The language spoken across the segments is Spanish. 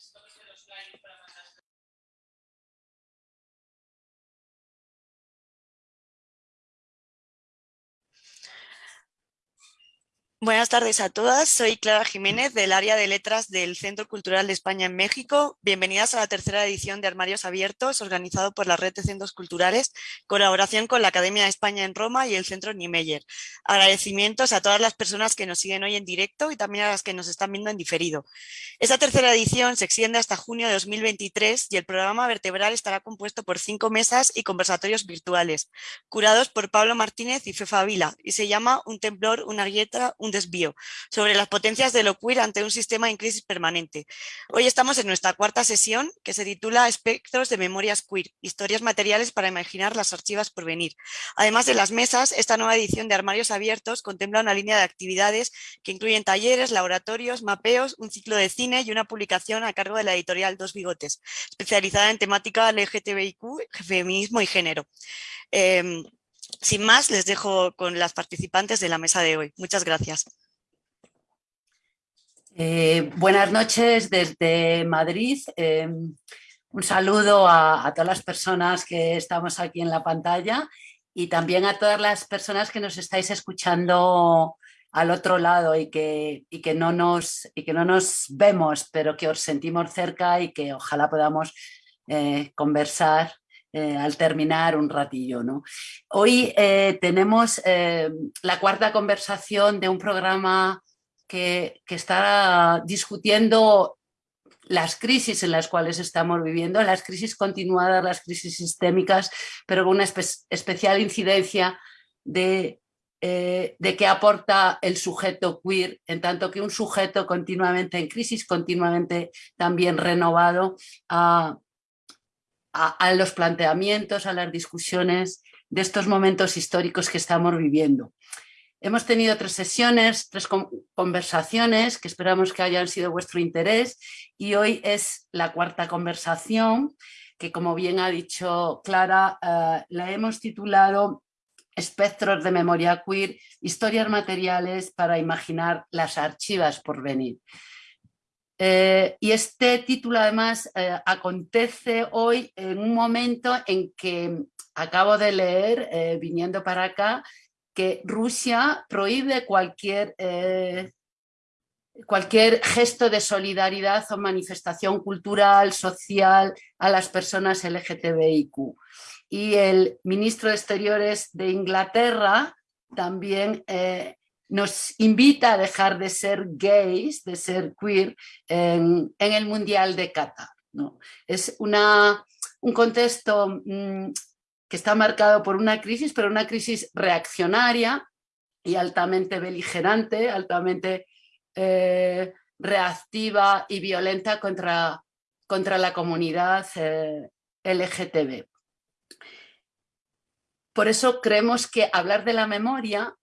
Esto es. Buenas tardes a todas, soy Clara Jiménez del área de letras del Centro Cultural de España en México. Bienvenidas a la tercera edición de Armarios Abiertos, organizado por la Red de Centros Culturales, colaboración con la Academia de España en Roma y el Centro Niemeyer. Agradecimientos a todas las personas que nos siguen hoy en directo y también a las que nos están viendo en diferido. Esta tercera edición se extiende hasta junio de 2023 y el programa vertebral estará compuesto por cinco mesas y conversatorios virtuales, curados por Pablo Martínez y Fefa Vila, y se llama Un temblor, una grieta, un desvío, sobre las potencias de lo queer ante un sistema en crisis permanente. Hoy estamos en nuestra cuarta sesión que se titula Espectros de memorias queer, historias materiales para imaginar las archivas por venir. Además de las mesas, esta nueva edición de Armarios Abiertos contempla una línea de actividades que incluyen talleres, laboratorios, mapeos, un ciclo de cine y una publicación a cargo de la editorial Dos Bigotes, especializada en temática LGTBIQ, feminismo y género. Em, sin más, les dejo con las participantes de la mesa de hoy. Muchas gracias. Eh, buenas noches desde Madrid. Eh, un saludo a, todas las personas que estamos aquí en la pantalla y también a todas las personas que nos estáis escuchando al otro lado y que, que, no, nos, y que no nos vemos, pero que os sentimos cerca y que ojalá podamos eh, conversar eh, al terminar un ratillo. ¿no? Hoy eh, tenemos eh, la cuarta conversación de un programa que, está discutiendo las crisis en las cuales estamos viviendo, las crisis continuadas, las crisis sistémicas, pero con una especial incidencia de, de qué aporta el sujeto queer, en tanto que un sujeto continuamente en crisis, continuamente también renovado, a, a, los planteamientos, a las discusiones de estos momentos históricos que estamos viviendo. Hemos tenido tres sesiones, tres conversaciones que esperamos que hayan sido vuestro interés y hoy es la cuarta conversación que como bien ha dicho Clara, eh, la hemos titulado Espectros de memoria queer, historias materiales para imaginar las archivas por venir. Eh, y este título además eh, acontece hoy en un momento en que acabo de leer, eh, viniendo para acá, que Rusia prohíbe cualquier, cualquier gesto de solidaridad o manifestación cultural, social a las personas LGTBIQ. Y el ministro de Exteriores de Inglaterra también nos invita a dejar de ser gays, de ser queer en, el Mundial de Qatar. Es un contexto mm, que está marcado por una crisis, pero una crisis reaccionaria y altamente beligerante, altamente eh, reactiva y violenta contra, contra la comunidad eh, LGTB. Por eso creemos que hablar de la memoria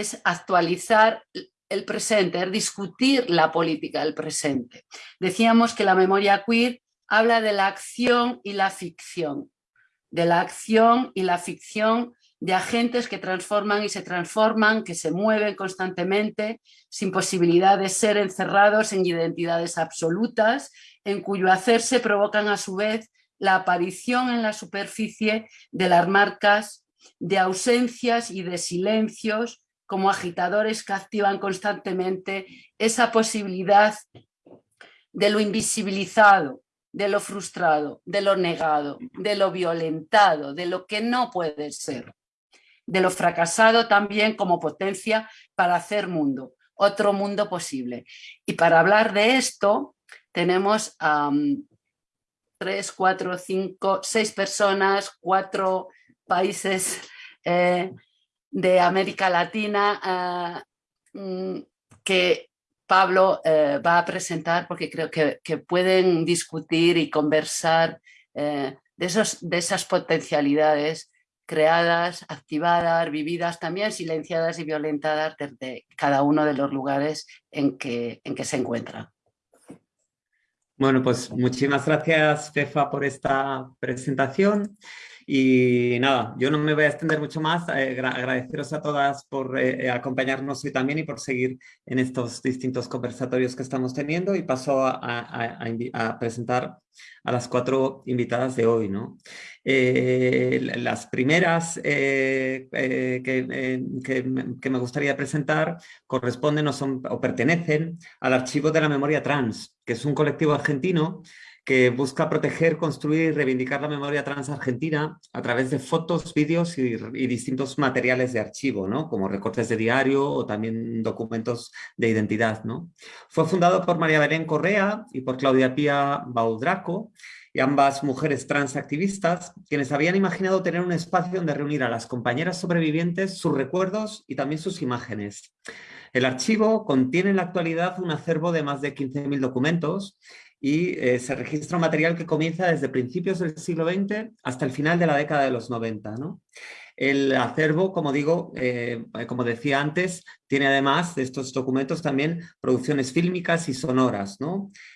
es actualizar el presente, es discutir la política del presente. Decíamos que la memoria queer habla de la acción y la ficción, de la acción y la ficción de agentes que transforman y se transforman, que se mueven constantemente, sin posibilidad de ser encerrados en identidades absolutas, en cuyo hacerse provocan a su vez la aparición en la superficie de las marcas de ausencias y de silencios como agitadores que activan constantemente esa posibilidad de lo invisibilizado, de lo frustrado, de lo negado, de lo violentado, de lo que no puede ser, de lo fracasado también como potencia para hacer mundo, otro mundo posible. Y para hablar de esto tenemos a tres, cuatro, cinco, seis personas, cuatro países eh, de América Latina eh, mm, que Pablo eh, va a presentar porque creo que, pueden discutir y conversar eh, de, esos, de esas potencialidades creadas, activadas, vividas, también silenciadas y violentadas desde cada uno de los lugares en que, en que se encuentran. Bueno, pues muchísimas gracias, Fefa, por esta presentación. Y nada, yo no me voy a extender mucho más, eh, agradeceros a todas por eh, acompañarnos hoy también y por seguir en estos distintos conversatorios que estamos teniendo y paso a, presentar a las cuatro invitadas de hoy. ¿no? Eh, las primeras que, que, me gustaría presentar corresponden o, son, o pertenecen al Archivo de la Memoria Trans, que es un colectivo argentino que busca proteger, construir y reivindicar la memoria trans argentina a través de fotos, vídeos y, distintos materiales de archivo, ¿no? como recortes de diario o también documentos de identidad. ¿no? Fue fundado por María Belén Correa y por Claudia Pía Baudraco, y ambas mujeres trans activistas, quienes habían imaginado tener un espacio donde reunir a las compañeras sobrevivientes, sus recuerdos y también sus imágenes. El archivo contiene en la actualidad un acervo de más de 15.000 documentos y eh, se registra un material que comienza desde principios del siglo XX hasta el final de la década de los 90. El acervo, como digo, eh, como decía antes, tiene además de estos documentos también producciones fílmicas y sonoras.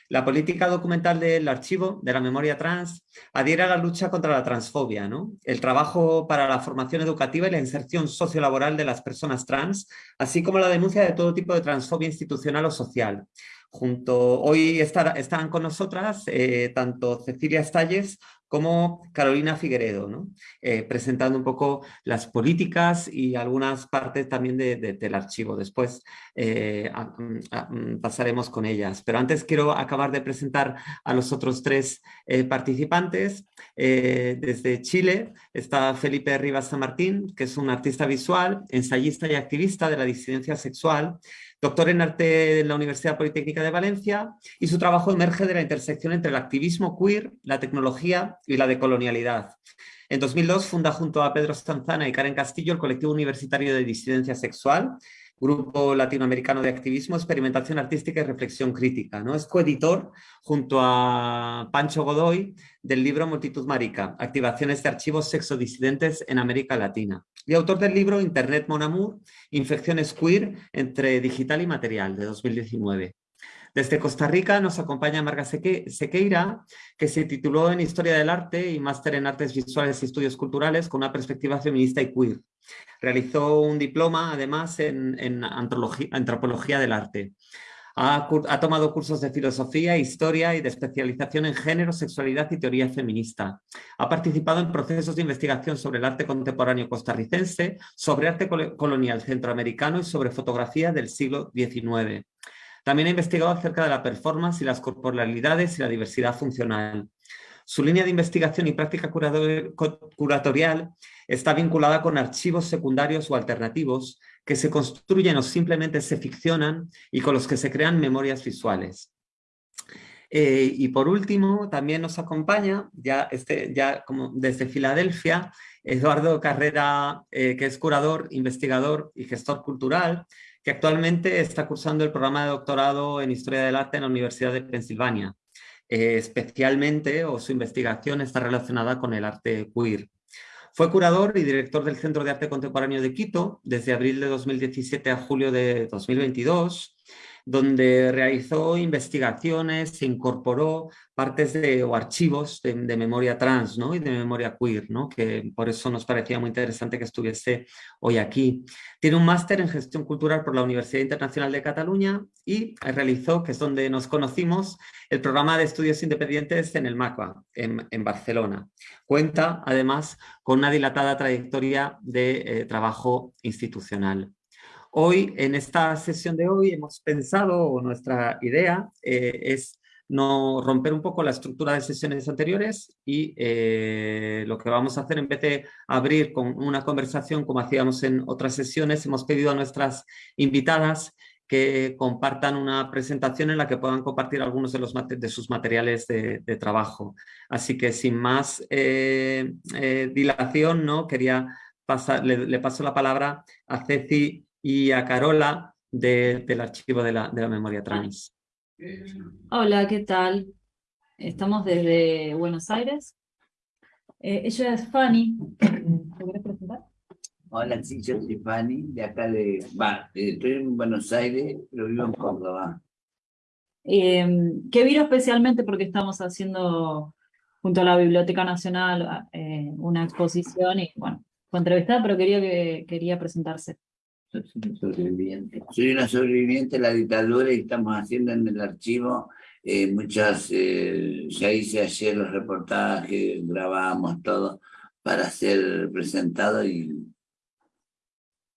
La política documental del archivo de la memoria trans adhiere a la lucha contra la transfobia, el trabajo para la formación educativa y la inserción sociolaboral de las personas trans, así como la denuncia de todo tipo de transfobia institucional o social. Junto, hoy están con nosotras eh, tanto Cecilia Stalles como Carolina Figueredo, ¿no? Eh, presentando un poco las políticas y algunas partes también del archivo. Después eh, mm, pasaremos con ellas. Pero antes quiero acabar de presentar a los otros tres participantes. desde Chile está Felipe Rivas San Martín, que es un artista visual, ensayista y activista de la disidencia sexual, doctor en arte en la Universidad Politécnica de Valencia y su trabajo emerge de la intersección entre el activismo queer, la tecnología y la decolonialidad. En 2002 funda junto a Pedro Stanzana y Karen Castillo el colectivo universitario de disidencia sexual, Grupo Latinoamericano de Activismo, Experimentación Artística y Reflexión Crítica. ¿no? Es coeditor junto a Pancho Godoy del libro Multitud Marica, Activaciones de Archivos Sexodisidentes en América Latina. Y autor del libro Internet Mon Amour, Infecciones Queer entre Digital y Material, de 2019. Desde Costa Rica nos acompaña Marga Sequeira, que se tituló en Historia del Arte y Máster en Artes Visuales y Estudios Culturales con una perspectiva feminista y queer. Realizó un diploma, además, en, antropología del arte. Ha, tomado cursos de filosofía, historia y de especialización en género, sexualidad y teoría feminista. Ha participado en procesos de investigación sobre el arte contemporáneo costarricense, sobre arte colonial centroamericano y sobre fotografía del siglo XIX. También ha investigado acerca de la performance y las corporalidades y la diversidad funcional. Su línea de investigación y práctica curatorial está vinculada con archivos secundarios o alternativos que se construyen o simplemente se ficcionan y con los que se crean memorias visuales. Eh, y por último, también nos acompaña, ya, este, desde Filadelfia, Eduardo Carrera, eh, que es curador, investigador y gestor cultural, que actualmente está cursando el programa de doctorado en Historia del Arte en la Universidad de Pensilvania. Eh, especialmente, o su investigación está relacionada con el arte queer. Fue curador y director del Centro de Arte Contemporáneo de Quito desde abril de 2017 a julio de 2022 donde realizó investigaciones, se incorporó partes de, o archivos de, memoria trans ¿no? y de memoria queer, ¿no? que por eso nos parecía muy interesante que estuviese hoy aquí. Tiene un máster en gestión cultural por la Universidad Internacional de Cataluña y realizó, que es donde nos conocimos, el programa de estudios independientes en el MACBA, en, en Barcelona. Cuenta además con una dilatada trayectoria de eh, trabajo institucional. Hoy, en esta sesión de hoy, hemos pensado, o nuestra idea eh, es no romper un poco la estructura de sesiones anteriores y eh, lo que vamos a hacer en vez de abrir con una conversación como hacíamos en otras sesiones, hemos pedido a nuestras invitadas que compartan una presentación en la que puedan compartir algunos de, de sus materiales de, trabajo. Así que sin más eh, dilación, ¿no? quería pasar, le, paso la palabra a Ceci y a Carola del archivo de la, memoria trans. Hola, ¿qué tal? Estamos desde Buenos Aires. Eh, ella es Fanny. ¿Te presentar? Hola, sí, yo soy Fanny, de acá de... Va, estoy en Buenos Aires, pero vivo en Córdoba. Eh, que vino especialmente porque estamos haciendo junto a la Biblioteca Nacional eh, una exposición y bueno, fue entrevistada, pero quería, que, quería presentarse. Sobreviviente. Soy una sobreviviente de la dictadura y estamos haciendo en el archivo eh, muchas, eh, ya hice ayer los reportajes, grabamos todo para ser presentado y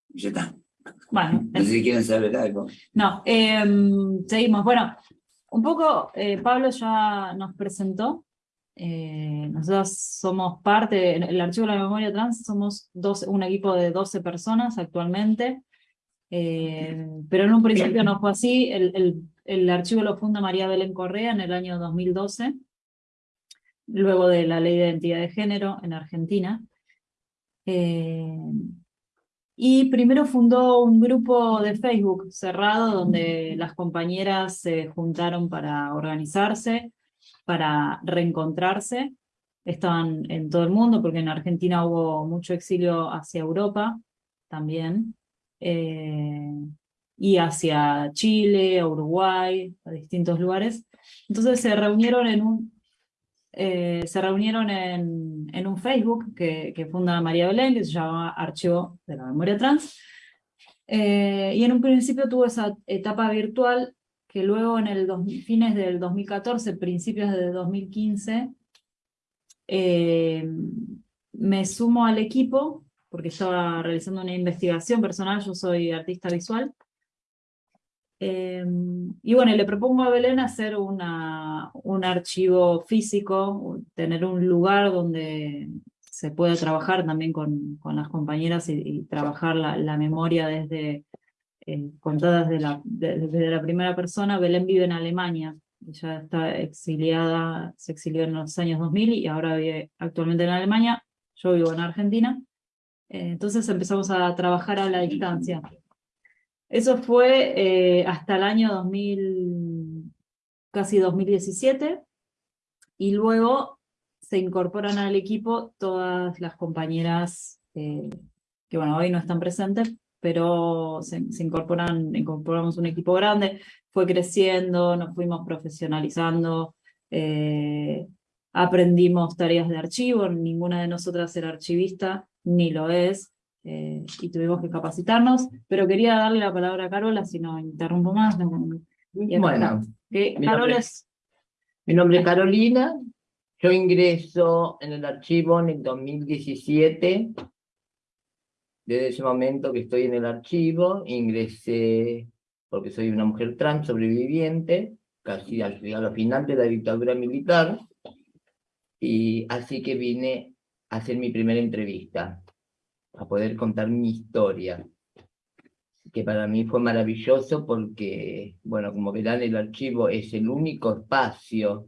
ya está. Bueno, no sé si quieren saber algo. No, em, seguimos. Bueno, un poco eh, Pablo ya nos presentó. Eh, nosotros somos parte, el Archivo de la Memoria Trans, somos dos, un equipo de 12 personas actualmente. Eh, pero en un principio no fue así. El, el, el, archivo lo funda María Belén Correa en el año 2012, luego de la Ley de Identidad de Género en Argentina. Eh, y primero fundó un grupo de Facebook cerrado donde las compañeras se juntaron para organizarse, para reencontrarse. Estaban en todo el mundo porque en Argentina hubo mucho exilio hacia Europa también. Eh, y hacia Chile, Uruguay, a distintos lugares. Entonces se reunieron en un, eh, se reunieron en, en un Facebook que, que, funda María Belén, que se llama Archivo de la Memoria Trans, eh, y en un principio tuvo esa etapa virtual que luego en el dos, fines del 2014, principios de 2015, eh, me sumo al equipo, porque estaba realizando una investigación personal, yo soy artista visual, eh, y bueno, le propongo a Belén hacer una, un archivo físico, tener un lugar donde se pueda trabajar también con, con las compañeras y, y trabajar la, la, memoria desde eh, contada desde la, de, desde la primera persona. Belén vive en Alemania, ella está exiliada, se exilió en los años 2000 y ahora vive actualmente en Alemania, yo vivo en Argentina. Eh, entonces empezamos a trabajar a la distancia. Eso fue eh, hasta el año 2000, casi 2017, y luego se incorporan al equipo todas las compañeras eh, que bueno, hoy no están presentes, pero se, se, incorporan, incorporamos un equipo grande, fue creciendo, nos fuimos profesionalizando, eh, aprendimos tareas de archivo, ninguna de nosotras era archivista, ni lo es, eh, y tuvimos que capacitarnos, pero quería darle la palabra a Carola, si no interrumpo más. bueno, que mi, nombre, es... mi nombre es Carolina, yo ingreso en el archivo en el 2017, desde ese momento que estoy en el archivo, ingresé porque soy una mujer trans sobreviviente, casi al, al final de la dictadura militar, y así que vine a hacer mi primera entrevista a poder contar mi historia, que para mí fue maravilloso porque, bueno, como verán, el archivo es el único espacio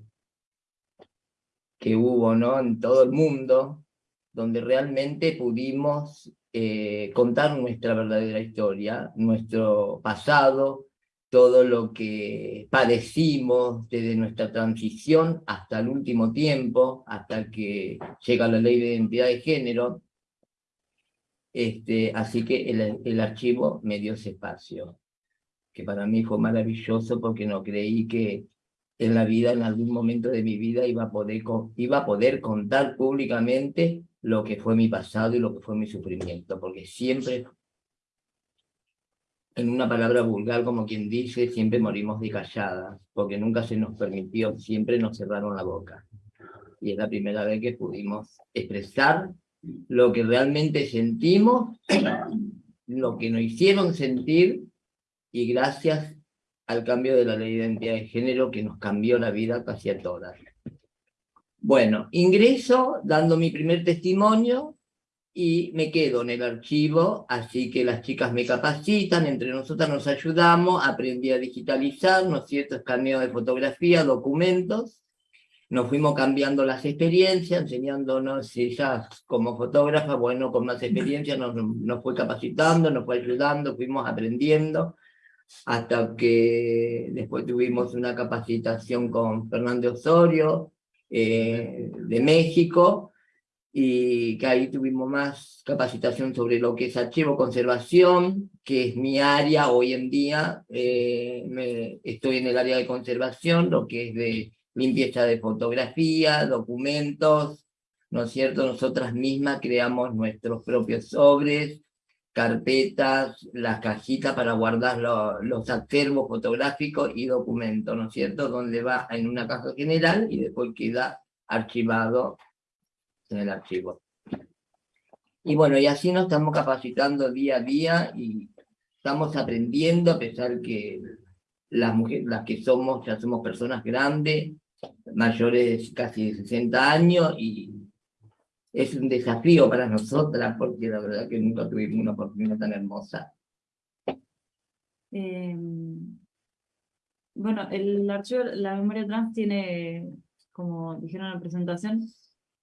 que hubo ¿no? en todo el mundo donde realmente pudimos eh, contar nuestra verdadera historia, nuestro pasado, todo lo que padecimos desde nuestra transición hasta el último tiempo, hasta que llega la ley de identidad de género, este, así que el, archivo me dio ese espacio, que para mí fue maravilloso porque no creí que en la vida, en algún momento de mi vida, iba a poder, iba a poder contar públicamente lo que fue mi pasado y lo que fue mi sufrimiento, porque siempre, en una palabra vulgar, como quien dice, siempre morimos de calladas, porque nunca se nos permitió, siempre nos cerraron la boca. Y es la primera vez que pudimos expresar lo que realmente sentimos, lo que nos hicieron sentir, y gracias al cambio de la ley de identidad de género que nos cambió la vida casi a todas. Bueno, ingreso dando mi primer testimonio y me quedo en el archivo, así que las chicas me capacitan, entre nosotras nos ayudamos, aprendí a digitalizar, ¿no es cierto?, escaneo de fotografía, documentos, nos fuimos cambiando las experiencias, enseñándonos ellas como fotógrafa, bueno, con más experiencia nos, nos fue capacitando, nos fue ayudando, fuimos aprendiendo, hasta que después tuvimos una capacitación con Fernando Osorio, eh, de México, y que ahí tuvimos más capacitación sobre lo que es archivo conservación, que es mi área hoy en día, eh, me, estoy en el área de conservación, lo que es de limpieza de fotografía, documentos, ¿no es cierto? Nosotras mismas creamos nuestros propios sobres, carpetas, las cajitas para guardar los acervos fotográficos y documentos, ¿no es cierto? Donde va en una caja general y después queda archivado en el archivo. Y bueno, y así nos estamos capacitando día a día y estamos aprendiendo, a pesar que las mujeres, las que somos, ya somos personas grandes, mayores casi de 60 años, y es un desafío para nosotras, porque la verdad que nunca tuvimos una oportunidad tan hermosa. Em, bueno, el archivo, la memoria trans tiene, como dijeron en la presentación,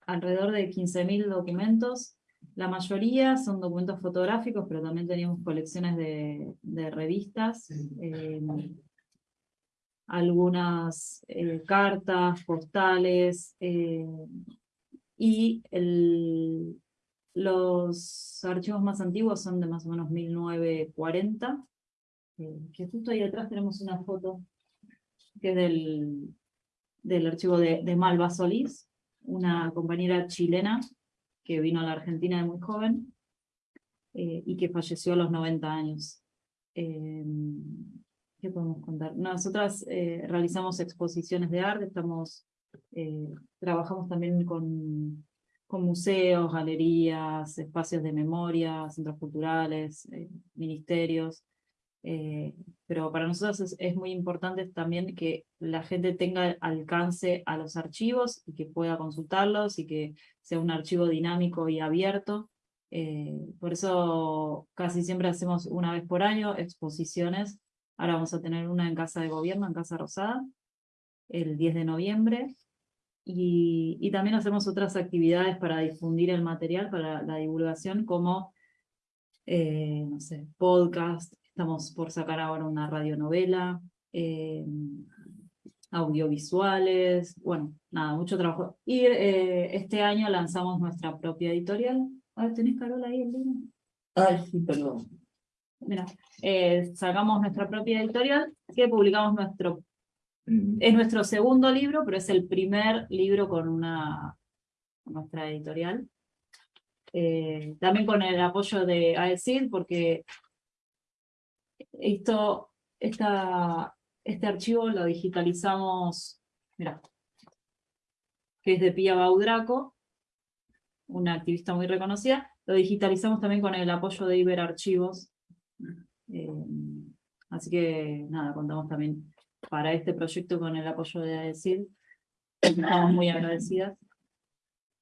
alrededor de 15.000 documentos. La mayoría son documentos fotográficos, pero también tenemos colecciones de, revistas, em, algunas eh, cartas, postales, eh, y el, los archivos más antiguos son de más o menos 1940, eh, que justo ahí atrás tenemos una foto que es del, del archivo de, de Malva Solís, una compañera chilena que vino a la Argentina de muy joven eh, y que falleció a los 90 años. Eh, ¿Qué podemos contar? Nosotras realizamos exposiciones de arte, estamos eh, trabajamos también con, con, museos, galerías, espacios de memoria, centros culturales, eh, ministerios. Eh, pero para nosotros es, muy importante también que la gente tenga alcance a los archivos y que pueda consultarlos y que sea un archivo dinámico y abierto. por eso casi siempre hacemos una vez por año exposiciones. Ahora vamos a tener una en Casa de Gobierno, en Casa Rosada, el 10 de noviembre, y, también hacemos otras actividades para difundir el material, para la divulgación, como, eh, no sé, podcast, estamos por sacar ahora una radionovela, eh, audiovisuales, bueno, nada, mucho trabajo. Y eh, este año lanzamos nuestra propia editorial. A ¿tenés Carola ahí el libro? Ay, sí, perdón. Mira, sacamos nuestra propia editorial, que publicamos nuestro es nuestro segundo libro, pero es el primer libro con una nuestra editorial. Eh, también con el apoyo de AECID, porque esto, esta, este archivo lo digitalizamos, mira, que es de Pia Baudraco, una activista muy reconocida, lo digitalizamos también con el apoyo de Iberarchivos. Eh, así que nada, contamos también para este proyecto con el apoyo de AECID. Estamos muy agradecidas.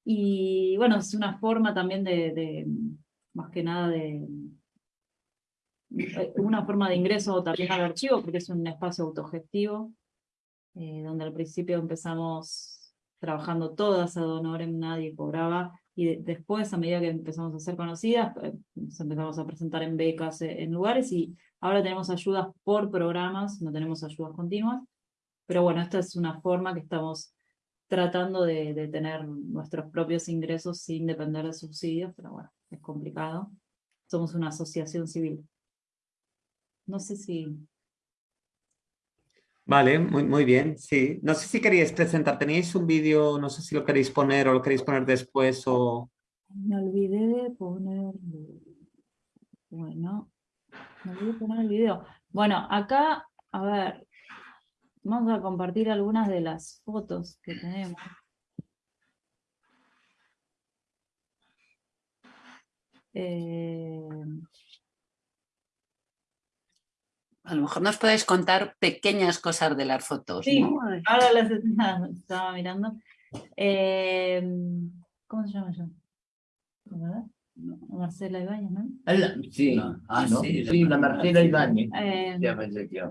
Y bueno, es una forma también de, más que nada de, una forma de ingreso también al archivo, porque es un espacio autogestivo, eh, donde al principio empezamos trabajando todas a Donorem, nadie cobraba, y después, a medida que empezamos a ser conocidas, eh, nos empezamos a presentar en becas en lugares, y Ahora tenemos ayudas por programas, no tenemos ayudas continuas, pero bueno, esta es una forma que estamos tratando de, tener nuestros propios ingresos sin depender de subsidios, pero bueno, es complicado. Somos una asociación civil. No sé si... Vale, muy, muy bien, sí. No sé si queríais presentar, tenéis un vídeo, no sé si lo queréis poner o lo queréis poner después o... Me olvidé de poner... Bueno, voy a poner el video. Bueno, acá, a ver, vamos a compartir algunas de las fotos que tenemos. Eh, a lo mejor nos podéis contar pequeñas cosas de las fotos. Sí, ahora las estaba mirando. Eh, ¿Cómo se llama yo? Marcela Ibáñez, ¿no? Sí, ah, sí, sí, la Marcela Ibáñez. Eh,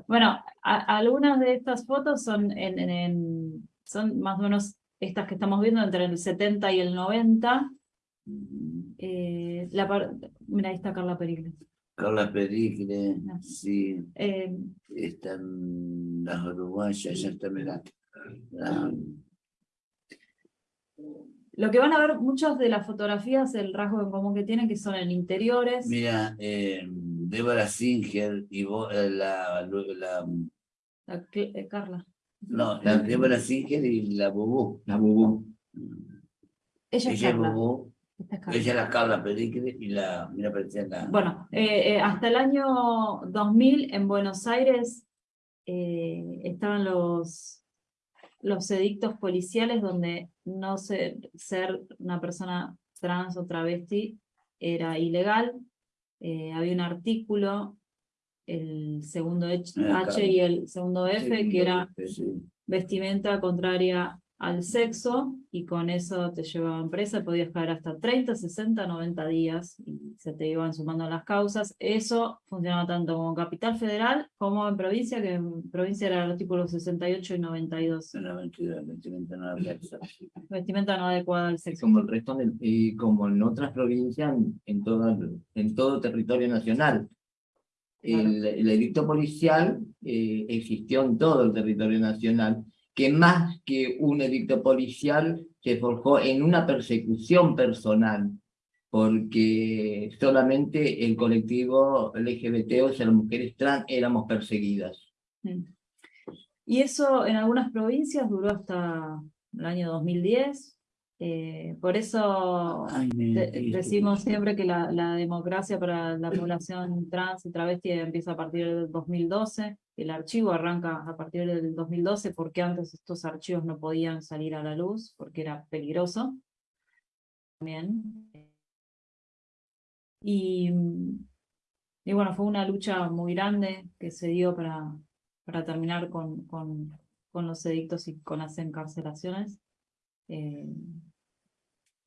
bueno, algunas de estas fotos son, en, son más o menos estas que estamos viendo entre el 70 y el 90. Eh, la Mira, ahí está Carla Carla Pericle, sí. Eh, Están las uruguayas, ya está, mira. Lo que van a ver muchas de las fotografías, el rasgo en común que tienen, que son en interiores. Mira, eh, Débora Singer y vos, eh, la, la, eh, Carla. No, la Débora Singer y la Bubú. La Bubú. Ella es Ella es Carla. Carla. Ella es la Carla Pericles y la, mira, la... Bueno, eh, eh, hasta el año 2000 en Buenos Aires eh, estaban los, los edictos policiales donde no ser, ser una persona trans o travesti era ilegal. Había un artículo, el segundo H, Ah, H y el segundo F, que era Sí. vestimenta contraria al sexo y con eso te llevaban presa, podías caer hasta 30, 60, 90 días y se te iban sumando las causas. Eso funcionaba tanto como en Capital Federal como en provincia, que en provincia era el artículo 68 y 92. Una mentira, vestimenta no eso. Vestimenta no adecuada al sexo. como el resto, del- y como en otras provincias, en, toda, en todo territorio nacional. El, el edicto policial eh, existió en todo el territorio nacional, que más que un edicto policial se forjó en una persecución personal, porque solamente el colectivo LGBT, o sea, las mujeres trans, éramos perseguidas. Mm. Y eso en algunas provincias duró hasta el año 2010. eh, por eso Ay, De- mentira. decimos siempre que la, la democracia para la población trans y travesti empieza a partir del 2012, el archivo arranca a partir del 2012 porque antes estos archivos no podían salir a la luz porque era peligroso. También. Y, bueno, fue una lucha muy grande que se dio para, para terminar con, con, con los edictos y con las encarcelaciones. Eh,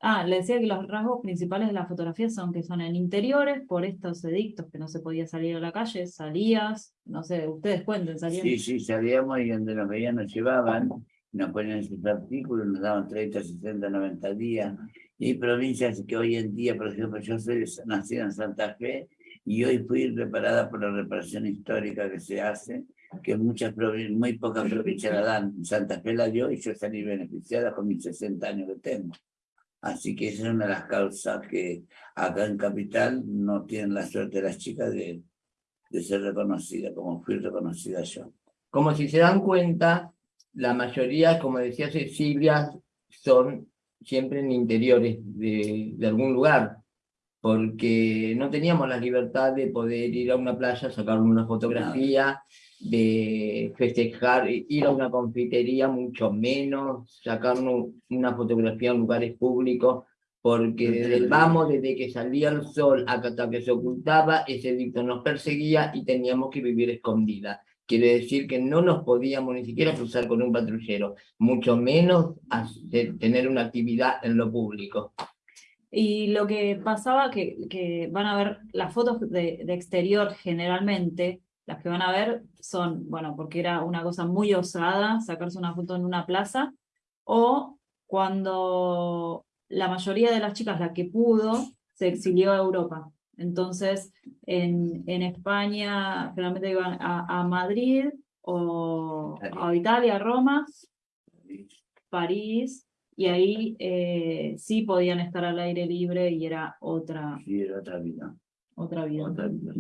Ah, le decía que los rasgos principales de la fotografía son que son en interiores, por estos edictos que no se podía salir a la calle, salías, no sé, ustedes cuenten, salían. Sí, sí, salíamos y donde nos veían nos llevaban, nos ponían sus artículos, nos daban 30, 60, 90 días. Y hay provincias que hoy en día, por ejemplo, yo soy nacida en Santa Fe y hoy fui reparada por la reparación histórica que se hace, que muchas muy pocas provincias la dan. Santa Fe la dio y yo salí beneficiada con mis 60 años que tengo. Así que esa es una de las causas que acá en Capital no tienen la suerte las chicas de, de ser reconocidas, como fui reconocida yo. Como si se dan cuenta, la mayoría, como decía Cecilia, son siempre en interiores de, de algún lugar, porque no teníamos la libertad de poder ir a una playa, sacar una fotografía, de festejar, ir a una confitería, mucho menos, sacarnos una fotografía en lugares públicos, porque desde el vamos, desde que salía el sol hasta que se ocultaba, ese dicto nos perseguía y teníamos que vivir escondidas. Quiere decir que no nos podíamos ni siquiera cruzar con un patrullero, mucho menos hacer- tener una actividad en lo público. Y lo que pasaba, que, que van a ver las fotos de, de exterior generalmente, las que van a ver son, bueno, porque era una cosa muy osada sacarse una foto en una plaza, o cuando la mayoría de las chicas, la que pudo, se exilió a Europa. Entonces, en, en España, generalmente iban a, a Madrid o a Italia, a Roma, París, y ahí eh, sí podían estar al aire libre y era otra, Sí, era otra vida. otra vida. Otra vida.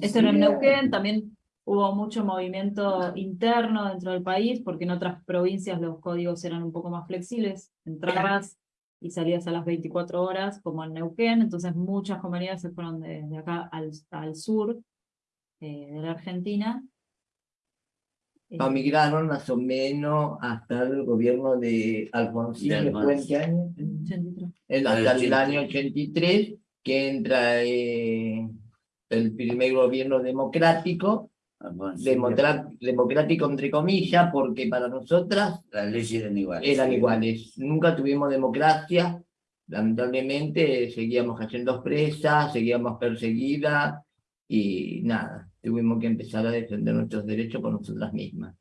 Esto era en Neuquén, también hubo mucho movimiento interno dentro del país, porque en otras provincias los códigos eran un poco más flexibles, entrabas y salías a las 24 horas, como en Neuquén, entonces muchas comunidades se fueron de, de acá al, al sur eh, de la Argentina. Eh, Emigraron más o menos hasta el gobierno de Alfonsín, De ¿que fue en qué año? 83. El- Al hasta el 80. año 83, que entra eh, el primer gobierno democrático, democra- democrático entre comillas, porque para nosotras Las leyes eran iguales. eran sí. iguales. Nunca tuvimos democracia, lamentablemente seguíamos cayendo presas, seguíamos perseguidas y nada, tuvimos que empezar a defender nuestros derechos por nosotras mismas.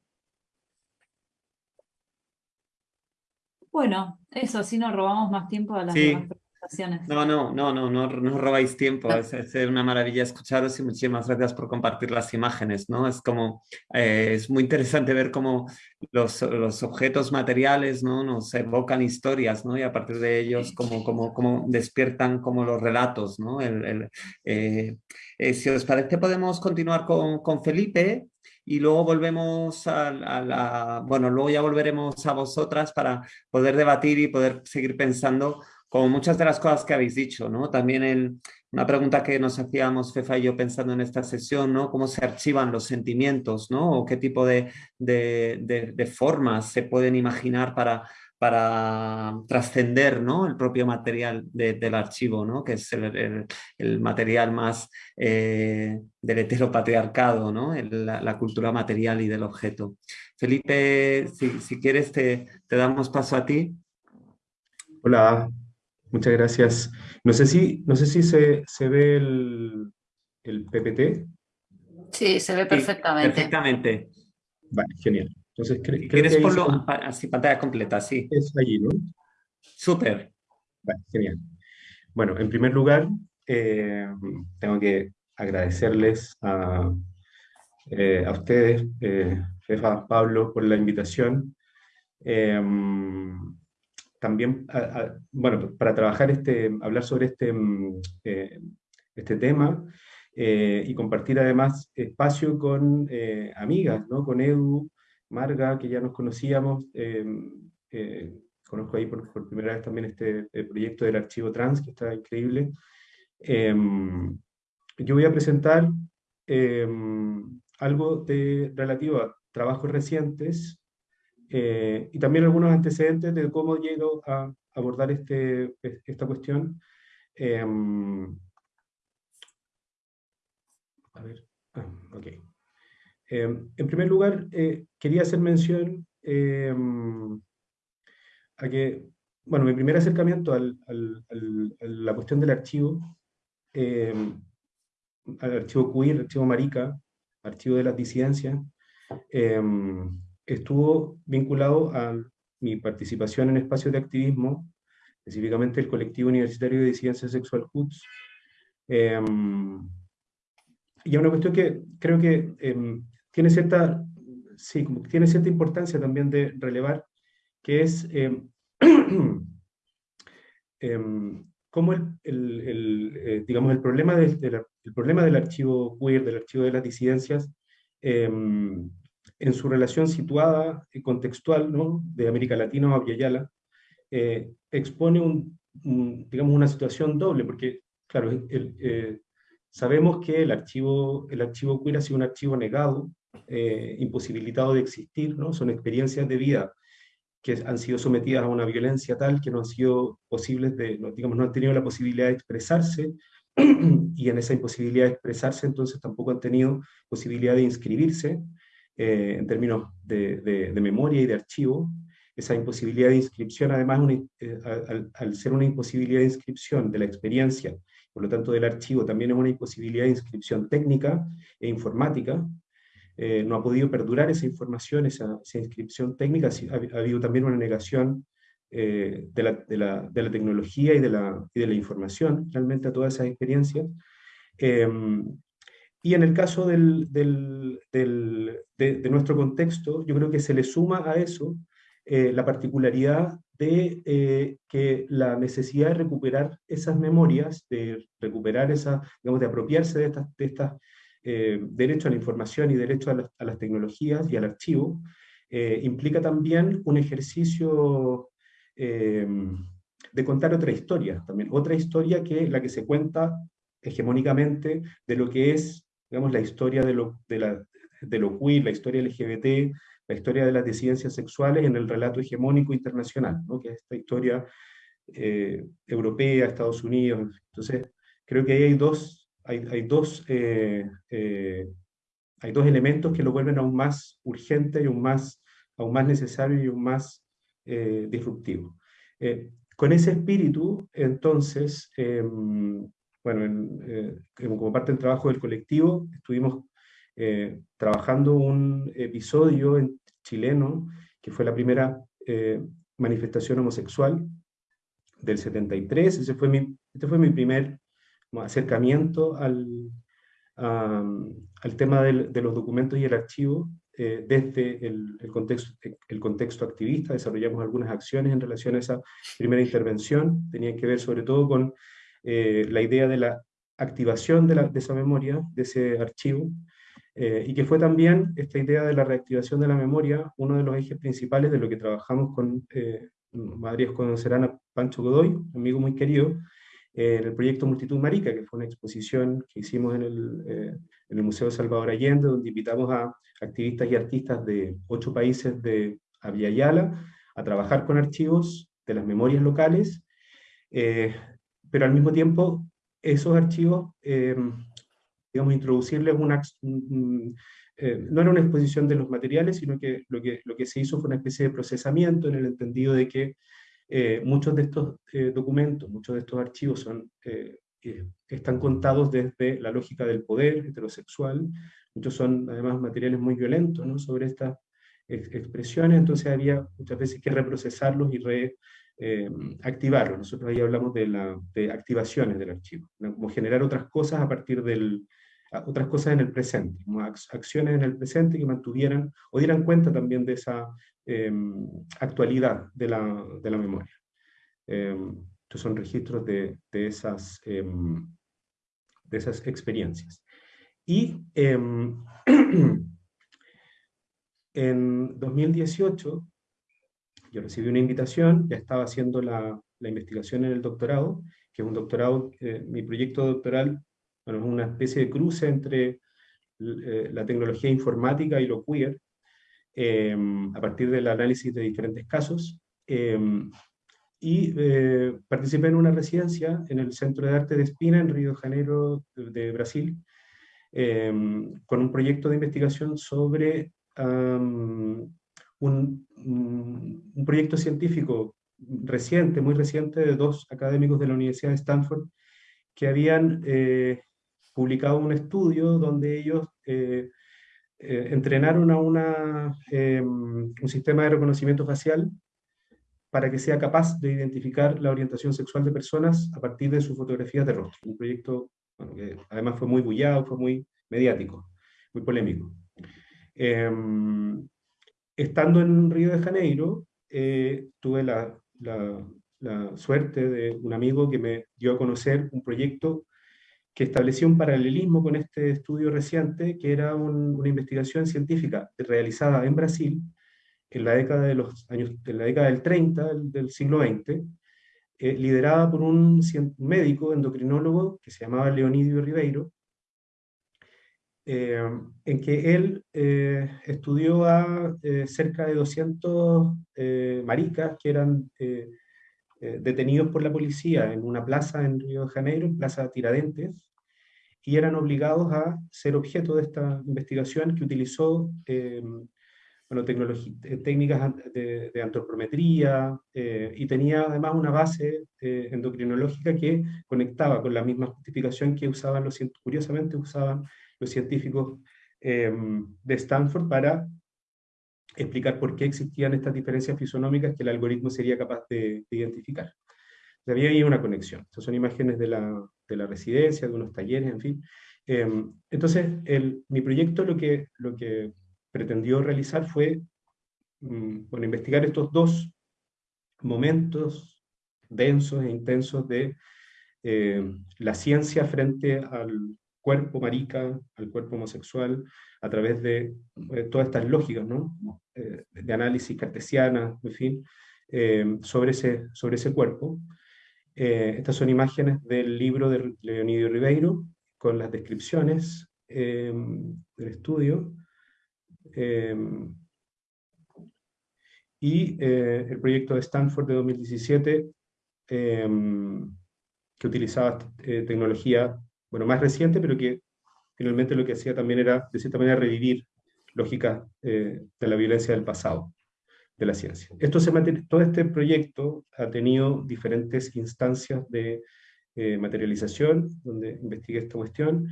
Bueno, eso, así nos robamos más tiempo a las Sí. demás presentaciones. No, no, no, no, no, no robáis tiempo. Es, es una maravilla escucharos y muchísimas gracias por compartir las imágenes, ¿no? Es como, eh, es muy interesante ver cómo los, los objetos materiales, ¿no? Nos evocan historias, ¿no? Y a partir de ellos, como, como, como despiertan como los relatos, ¿no? El- el, eh, eh, si os parece, podemos continuar con, con Felipe y luego volvemos a, la, bueno, luego ya volveremos a vosotras para poder debatir y poder seguir pensando como muchas de las cosas que habéis dicho, ¿no? También una pregunta que nos hacíamos Fefa y yo pensando en esta sesión, ¿no? ¿Cómo se archivan los sentimientos, ¿no? O qué tipo de, de, de formas se pueden imaginar para, para trascender ¿no? el propio material del archivo, ¿no? que es el, material más eh, del heteropatriarcado, ¿no? la, cultura material y del objeto. Felipe, si, si quieres te, te, damos paso a ti. Hola, muchas gracias. No sé si, no sé si se, se ve el, el, PPT. Sí, se ve perfectamente. perfectamente. Vale, genial. Entonces, ¿Quieres ponerlo así, pantalla completa? Sí. Es allí, ¿no? Súper. genial. Bueno, en primer lugar, eh, tengo que agradecerles a, eh, a ustedes, eh, Fefa, Pablo, por la invitación. También, bueno, para trabajar este, hablar sobre este, este tema y compartir además espacio con amigas, ¿no? Con Edu, Marga, que ya nos conocíamos, em, eh, conozco ahí por, primera vez también este proyecto del archivo trans, que está increíble. Em, yo voy a presentar em, algo de, relativo a trabajos recientes eh, y también algunos antecedentes de cómo llego a abordar este, esta cuestión. a ver, ah. Em, en primer lugar, eh, quería hacer mención em, a que, bueno, mi primer acercamiento a la cuestión del archivo, al archivo queer, archivo marica, archivo de las disidencias, estuvo vinculado a mi participación en espacios de activismo, específicamente el colectivo universitario de disidencia sexual HUTS, y es una cuestión que creo que tiene cierta, sí, tiene cierta importancia también de relevar, que es eh, eh, cómo el, el, eh, digamos, el, problema del, el problema del archivo queer, del archivo de las disidencias, em, en su relación situada y contextual ¿no? de América Latina o Yala, expone un, digamos, una situación doble, porque, claro, sabemos que el archivo, el archivo queer ha sido un archivo negado eh, imposibilitado de existir, ¿no? son experiencias de vida que han sido sometidas a una violencia tal que no han sido posibles de, no, digamos, no han tenido la posibilidad de expresarse, y en esa imposibilidad de expresarse entonces tampoco han tenido posibilidad de inscribirse eh, en términos de, de, memoria y de archivo. Esa imposibilidad de inscripción, además, eh, al, al, ser una imposibilidad de inscripción de la experiencia, por lo tanto del archivo, también es una imposibilidad de inscripción técnica e informática, eh, no ha podido perdurar esa información, esa, inscripción técnica, ha, habido también una negación eh, de, la, de, la, de, la, tecnología y de la, y de la información, realmente a todas esas experiencias. Em, y en el caso del, de, nuestro contexto, yo creo que se le suma a eso eh, la particularidad de que la necesidad de recuperar esas memorias, de recuperar esa, digamos, de apropiarse de estas, de eh, derecho a la información y derecho a, las tecnologías y al archivo, eh, implica también un ejercicio eh, de contar otra historia, también otra historia que la que se cuenta hegemónicamente de lo que es, digamos, la historia de lo, de la, de lo queer, la historia LGBT, la historia de las disidencias sexuales en el relato hegemónico internacional, ¿no? que es esta historia europea, Estados Unidos. Entonces, creo que ahí hay dos hay, dos, eh, eh, hay dos elementos que lo vuelven aún más urgente y aún más, aún más necesario y aún más eh, disruptivo. con ese espíritu, entonces, bueno, como parte del trabajo del colectivo, estuvimos trabajando un episodio en, chileno, que fue la primera manifestación homosexual del 73, ese fue mi, este fue mi primer acercamiento al, al tema de los documentos y el archivo eh, desde el, contexto, el contexto activista. Desarrollamos algunas acciones en relación a esa primera intervención. Tenían que ver sobre todo con eh, la idea de la activación de, esa memoria, de ese archivo, Eh, y que fue también esta idea de la reactivación de la memoria, uno de los ejes principales de lo que trabajamos con, eh, Madrid conocerán a Pancho Godoy, amigo muy querido, en el proyecto Multitud Marica, que fue una exposición que hicimos en el, eh, en el Museo Salvador Allende, donde invitamos a activistas y artistas de ocho países de Aviala a trabajar con archivos de las memorias locales, pero al mismo tiempo esos archivos digamos, introducirles una... Eh, no era una exposición de los materiales, sino que lo, que lo que se hizo fue una especie de procesamiento en el entendido de que eh, muchos de estos eh, documentos, muchos de estos archivos son, están contados desde la lógica del poder heterosexual, muchos son además materiales muy violentos ¿no? sobre estas expresiones, entonces había muchas veces que reprocesarlos y reactivarlos. Nosotros ahí hablamos de, la, de activaciones del archivo, como generar otras cosas a partir del, otras cosas en el presente, acciones en el presente que mantuvieran o dieran cuenta también de esa em, actualidad de la, de la memoria. Em, estos son registros de, de esas, em, de esas experiencias. Y en 2018 recibí una invitación, ya estaba haciendo la, la investigación en el doctorado, que es un doctorado, eh, mi proyecto doctoral bueno, es una especie de cruce entre eh, la tecnología informática y lo queer, em, a partir del análisis de diferentes casos, em, y eh, participé en una residencia en el Centro de Arte de Espina, en Río de Janeiro, de, Brasil, em, con un proyecto de investigación sobre un, un, proyecto científico reciente, muy reciente, de dos académicos de la Universidad de Stanford, que habían eh, publicado un estudio donde ellos eh, eh, entrenaron a una, em, un sistema de reconocimiento facial para que sea capaz de identificar la orientación sexual de personas a partir de sus fotografías de rostro. Un proyecto que además fue muy bullado, fue muy mediático, muy polémico. Em, estando en Río de Janeiro, eh, tuve la, suerte de un amigo que me dio a conocer un proyecto que estableció un paralelismo con este estudio reciente, que era una investigación científica realizada en Brasil en la década, de los años, en la década del 30 del, siglo XX, eh, liderada por un médico endocrinólogo que se llamaba Leonidio Ribeiro, eh, en que él eh, estudió a cerca de 200 maricas que eran detenidos por la policía en una plaza en Río de Janeiro, en Plaza Tiradentes, y eran obligados a ser objeto de esta investigación que utilizó eh, bueno, eh, técnicas de, antropometría eh, y tenía además una base endocrinológica que conectaba con la misma justificación que usaban los curiosamente usaban los científicos de Stanford para explicar por qué existían estas diferencias fisonómicas que el algoritmo sería capaz de, de identificar. Había ahí una conexión. Estas son imágenes de la, de la residencia, de unos talleres, en fin. Em, entonces, mi proyecto lo que, lo que pretendió realizar fue mm, investigar estos dos momentos densos e intensos de eh, la ciencia frente al cuerpo marica, al cuerpo homosexual, a través de eh, todas estas lógicas. Eh, de análisis cartesiana, en fin, sobre, ese, sobre ese cuerpo. Eh, estas son imágenes del libro de Leonidio Ribeiro, con las descripciones del estudio. Y eh, el proyecto de Stanford de 2017, em, que utilizaba eh, tecnología bueno, más reciente, pero que finalmente lo que hacía también era, de cierta manera, revivir lógicas de la violencia del pasado de la ciencia. Esto se todo este proyecto ha tenido diferentes instancias de eh, materialización, donde investigué esta cuestión.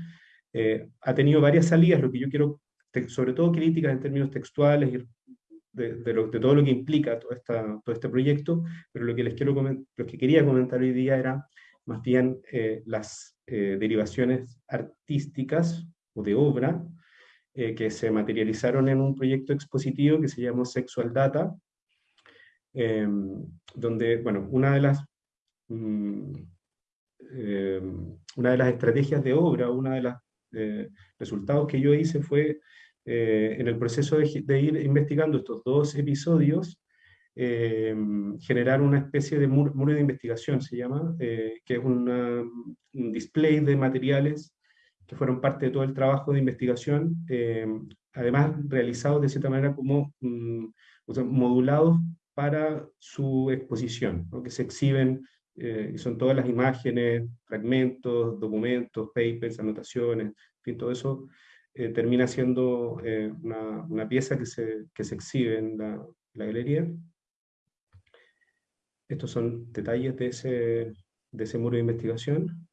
Eh, ha tenido varias salidas, lo que yo quiero, sobre todo críticas en términos textuales y de, de, todo lo que implica todo, esta, todo este proyecto, pero lo que, les quiero lo que quería comentar hoy día era más bien eh, las derivaciones artísticas o de obra eh, que se materializaron en un proyecto expositivo que se llamó Sexual Data, em, donde, bueno, una de las... Mm, em, una de las estrategias de obra, una de las resultados que yo hice fue, en el proceso de, ir investigando estos dos episodios, generar una especie de muro, de investigación, se llama, que es un display de materiales que fueron parte de todo el trabajo de investigación, además realizados de cierta manera como mm, modulados para su exposición, que se exhiben, eh, y son todas las imágenes, fragmentos, documentos, papers, anotaciones, en fin, todo eso eh, termina siendo eh, una, una, pieza que se, que se exhibe en la, galería. Estos son detalles de ese, de ese muro de investigación.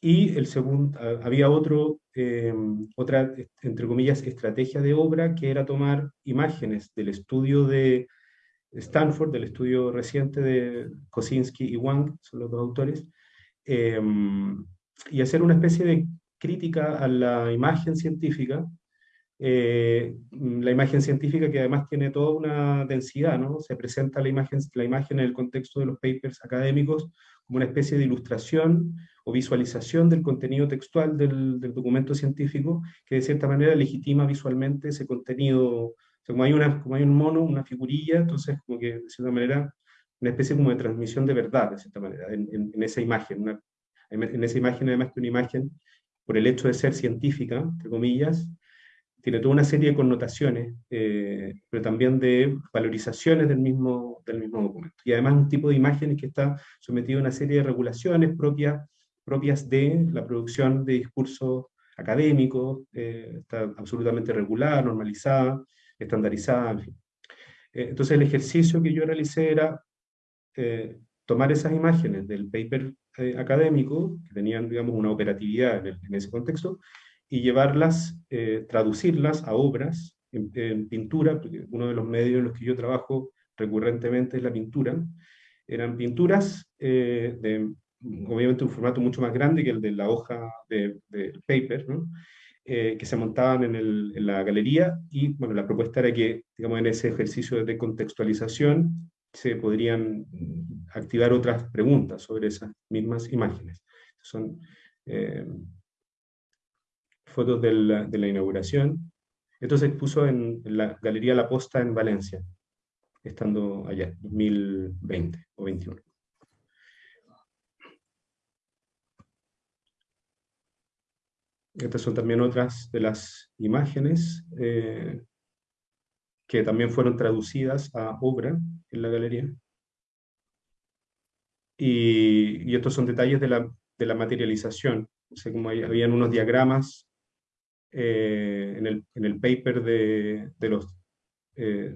y el segundo, había otro Em, otra, entre comillas, estrategia de obra, que era tomar imágenes del estudio de Stanford, del estudio reciente de Kosinski y Wang, son los dos autores, em, y hacer una especie de crítica a la imagen científica, eh, la imagen científica que además tiene toda una densidad, ¿no? Se presenta la imagen, la imagen en el contexto de los papers académicos como una especie de ilustración o visualización del contenido textual del, documento científico, que de cierta manera legitima visualmente ese contenido. como, hay una, como hay un mono, una figurilla, entonces como que de cierta manera una especie como de transmisión de verdad, de cierta manera, en, esa imagen. en esa imagen, además que una imagen, por el hecho de ser científica, entre comillas, tiene toda una serie de connotaciones, eh, pero también de valorizaciones del mismo, del mismo documento. Y además un tipo de imágenes que está sometido a una serie de regulaciones propias propias de la producción de discursos académicos, eh, está absolutamente regulada, normalizada, estandarizada, en fin. Eh, entonces el ejercicio que yo realicé era eh, tomar esas imágenes del paper académico, que tenían, digamos, una operatividad en, ese contexto, y llevarlas, traducirlas a obras en, en, pintura, porque uno de los medios en los que yo trabajo recurrentemente es la pintura, eran pinturas de obviamente un formato mucho más grande que el de la hoja de paper, eh, que se montaban en, el, en, la galería, y bueno, la propuesta era que, digamos, en ese ejercicio de contextualización se podrían activar otras preguntas sobre esas mismas imágenes. Son eh, fotos de la, de la, inauguración. Esto se expuso en, la Galería La Posta en Valencia, estando allá, 2020 o 2021. Estas son también otras de las imágenes eh, que también fueron traducidas a obra en la galería. Y, estos son detalles de la, de la materialización. O sea, como habían unos diagramas eh, en, el, en, el, paper de, de los eh,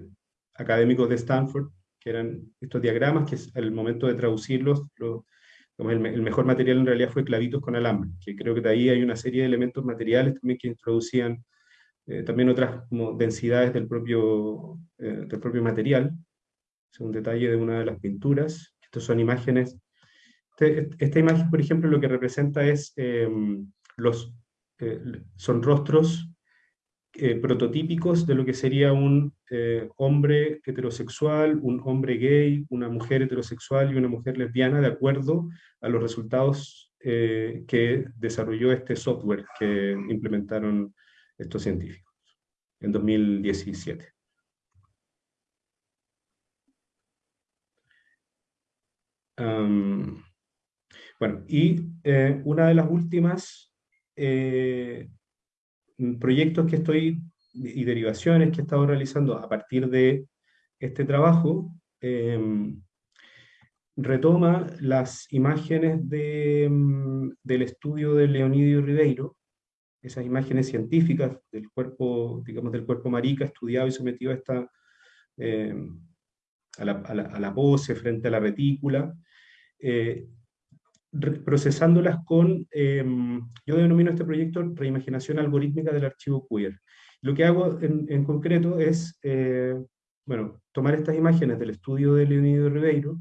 académicos de Stanford, que eran estos diagramas que al momento de traducirlos el, mejor material en realidad fue clavitos con alambre, que creo que de ahí hay una serie de elementos materiales también que introducían eh, también otras como densidades del propio, eh, del propio material. Es un detalle de una de las pinturas. Estas son imágenes. Este, esta imagen, por ejemplo, lo que representa es em, los, eh, son rostros eh, prototípicos de lo que sería un eh, hombre heterosexual, un hombre gay, una mujer heterosexual y una mujer lesbiana, de acuerdo a los resultados que desarrolló este software que implementaron estos científicos en 2017. bueno, y una de las últimas proyectos que estoy y derivaciones que he estado realizando a partir de este trabajo, em, retoma las imágenes de, em, del estudio de Leonidio Ribeiro, esas imágenes científicas del cuerpo, digamos, del cuerpo marica estudiado y sometido a, esta, em, a, la, a, la, pose frente a la retícula, eh, procesándolas con, em, yo denomino este proyecto reimaginación algorítmica del archivo queer. Lo que hago en, concreto es, eh, bueno, tomar estas imágenes del estudio de Leonido Ribeiro,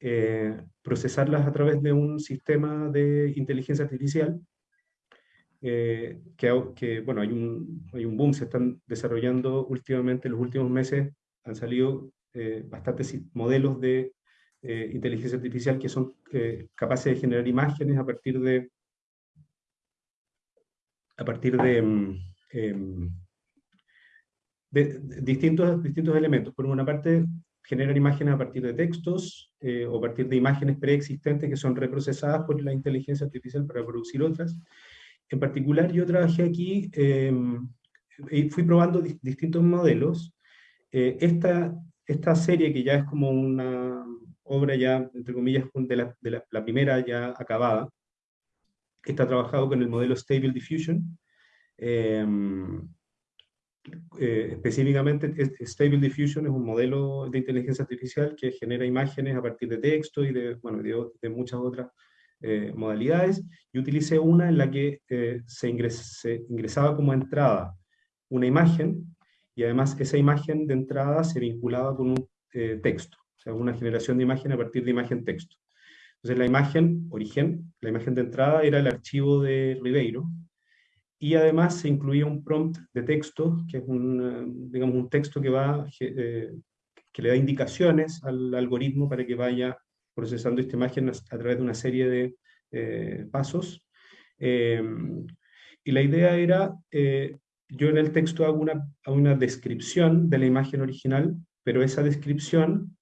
eh, procesarlas a través de un sistema de inteligencia artificial, eh, que, bueno, hay un, hay un boom, se están desarrollando últimamente, en los últimos meses han salido bastantes modelos de eh, inteligencia artificial que son eh, capaces de generar imágenes a partir de a partir de, mm, em, de, distintos, distintos elementos. Por una parte, generan imágenes a partir de textos eh, o a partir de imágenes preexistentes que son reprocesadas por la inteligencia artificial para producir otras. En particular, yo trabajé aquí, em, y fui probando distintos modelos. Eh, esta, esta serie, que ya es como una obra ya, entre comillas, de la, de la, primera ya acabada, está trabajado con el modelo Stable Diffusion, em, eh, específicamente, Stable Diffusion es un modelo de inteligencia artificial que genera imágenes a partir de texto y de, bueno, de, muchas otras eh, modalidades. Y utilicé una en la que eh, se, ingresaba como entrada una imagen y además esa imagen de entrada se vinculaba con un texto, o sea, una generación de imagen a partir de imagen-texto. Entonces la imagen, origen, la imagen de entrada era el archivo de Ribeiro, y además se incluía un prompt de texto, que es un, eh, digamos, un texto que, va, eh, que le da indicaciones al algoritmo para que vaya procesando esta imagen a, través de una serie de eh, pasos. Em, y la idea era, yo en el texto hago una, una descripción de la imagen original, pero esa descripción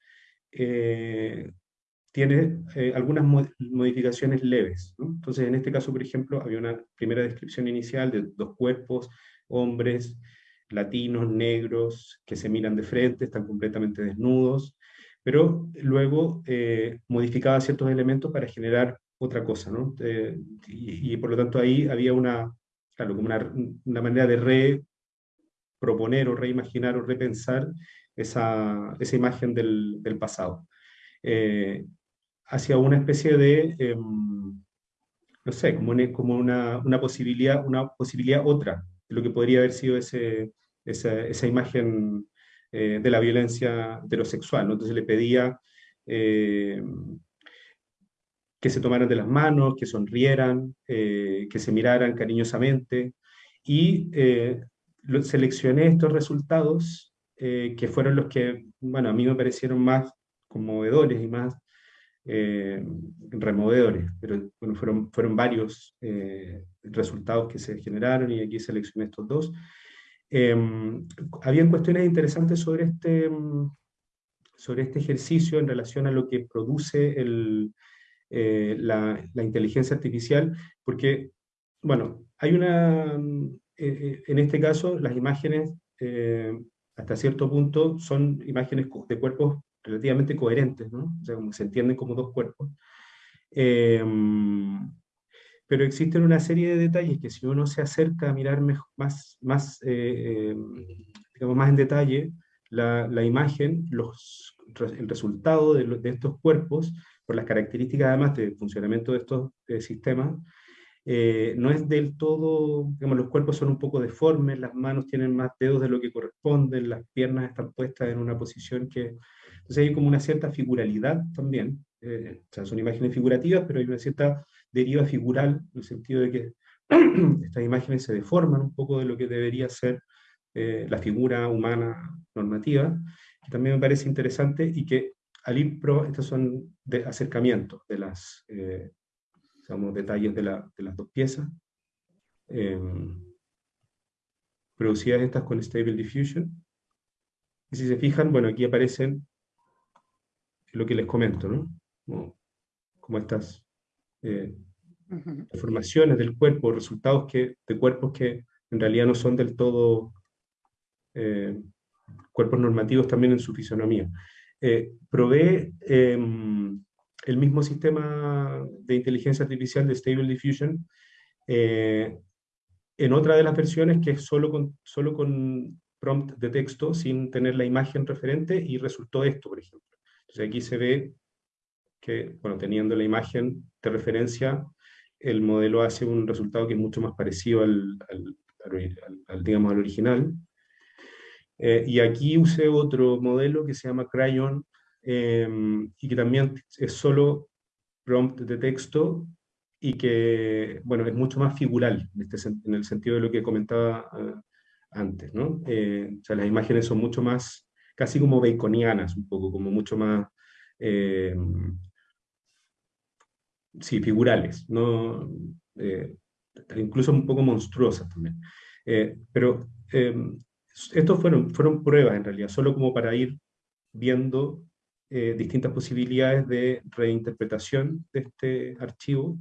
tiene eh, algunas modificaciones leves. Entonces, en este caso, por ejemplo, había una primera descripción inicial de dos cuerpos, hombres, latinos, negros, que se miran de frente, están completamente desnudos, pero luego eh, modificaba ciertos elementos para generar otra cosa. Eh, y, por lo tanto ahí había una, claro, como una manera de reproponer o reimaginar o repensar esa, esa imagen del, pasado hacia una especie de, em, no sé, como, una, como una, una, posibilidad, una posibilidad otra de lo que podría haber sido ese, esa, esa imagen eh, de la violencia heterosexual. ¿no? Entonces le pedía eh, que se tomaran de las manos, que sonrieran, eh, que se miraran cariñosamente, y seleccioné estos resultados que fueron los que, bueno, a mí me parecieron más conmovedores y más eh, removedores, pero bueno, fueron, fueron varios eh, resultados que se generaron y aquí seleccioné estos dos. Eh, habían cuestiones interesantes sobre este, sobre este ejercicio en relación a lo que produce eh, la, la, inteligencia artificial, porque, bueno, hay una, en este caso, las imágenes hasta cierto punto son imágenes de cuerpos relativamente coherentes, ¿no? O sea, como se entienden como dos cuerpos. Em, pero existen una serie de detalles que si uno se acerca a mirar más, más, eh, em, digamos, más en detalle la, la imagen, los, el resultado de, de, estos cuerpos, por las características además de funcionamiento de estos sistemas, eh, no es del todo, digamos, los cuerpos son un poco deformes, las manos tienen más dedos de lo que corresponden, las piernas están puestas en una posición que entonces hay como una cierta figuralidad también, eh, o sea, son imágenes figurativas, pero hay una cierta deriva figural, en el sentido de que estas imágenes se deforman un poco de lo que debería ser eh, la figura humana normativa, que también me parece interesante y que al ir pro, estos son de acercamientos de las, eh, digamos, detalles de, la, de, las dos piezas, producidas estas con Stable Diffusion. Y si se fijan, bueno, aquí aparecen lo que les comento, ¿no? Como, estas eh, formaciones del cuerpo, resultados que, de cuerpos que en realidad no son del todo eh, cuerpos normativos también en su fisonomía. Eh, provee em, el mismo sistema de inteligencia artificial de Stable Diffusion en otra de las versiones que es solo con, solo con prompt de texto sin tener la imagen referente y resultó esto, por ejemplo. Entonces aquí se ve que, bueno, teniendo la imagen de referencia, el modelo hace un resultado que es mucho más parecido al, al, digamos, al original. Eh, y aquí usé otro modelo que se llama Crayon, em, y que también es solo prompt de texto, y que, bueno, es mucho más figural, en, este, en el sentido de lo que comentaba uh, antes, ¿no? Eh, o sea, las imágenes son mucho más casi como baconianas, un poco, como mucho más, eh, sí, figurales, ¿no? Eh, incluso un poco monstruosas también. Eh, pero em, estos fueron, fueron pruebas en realidad, solo como para ir viendo eh, distintas posibilidades de reinterpretación de este archivo.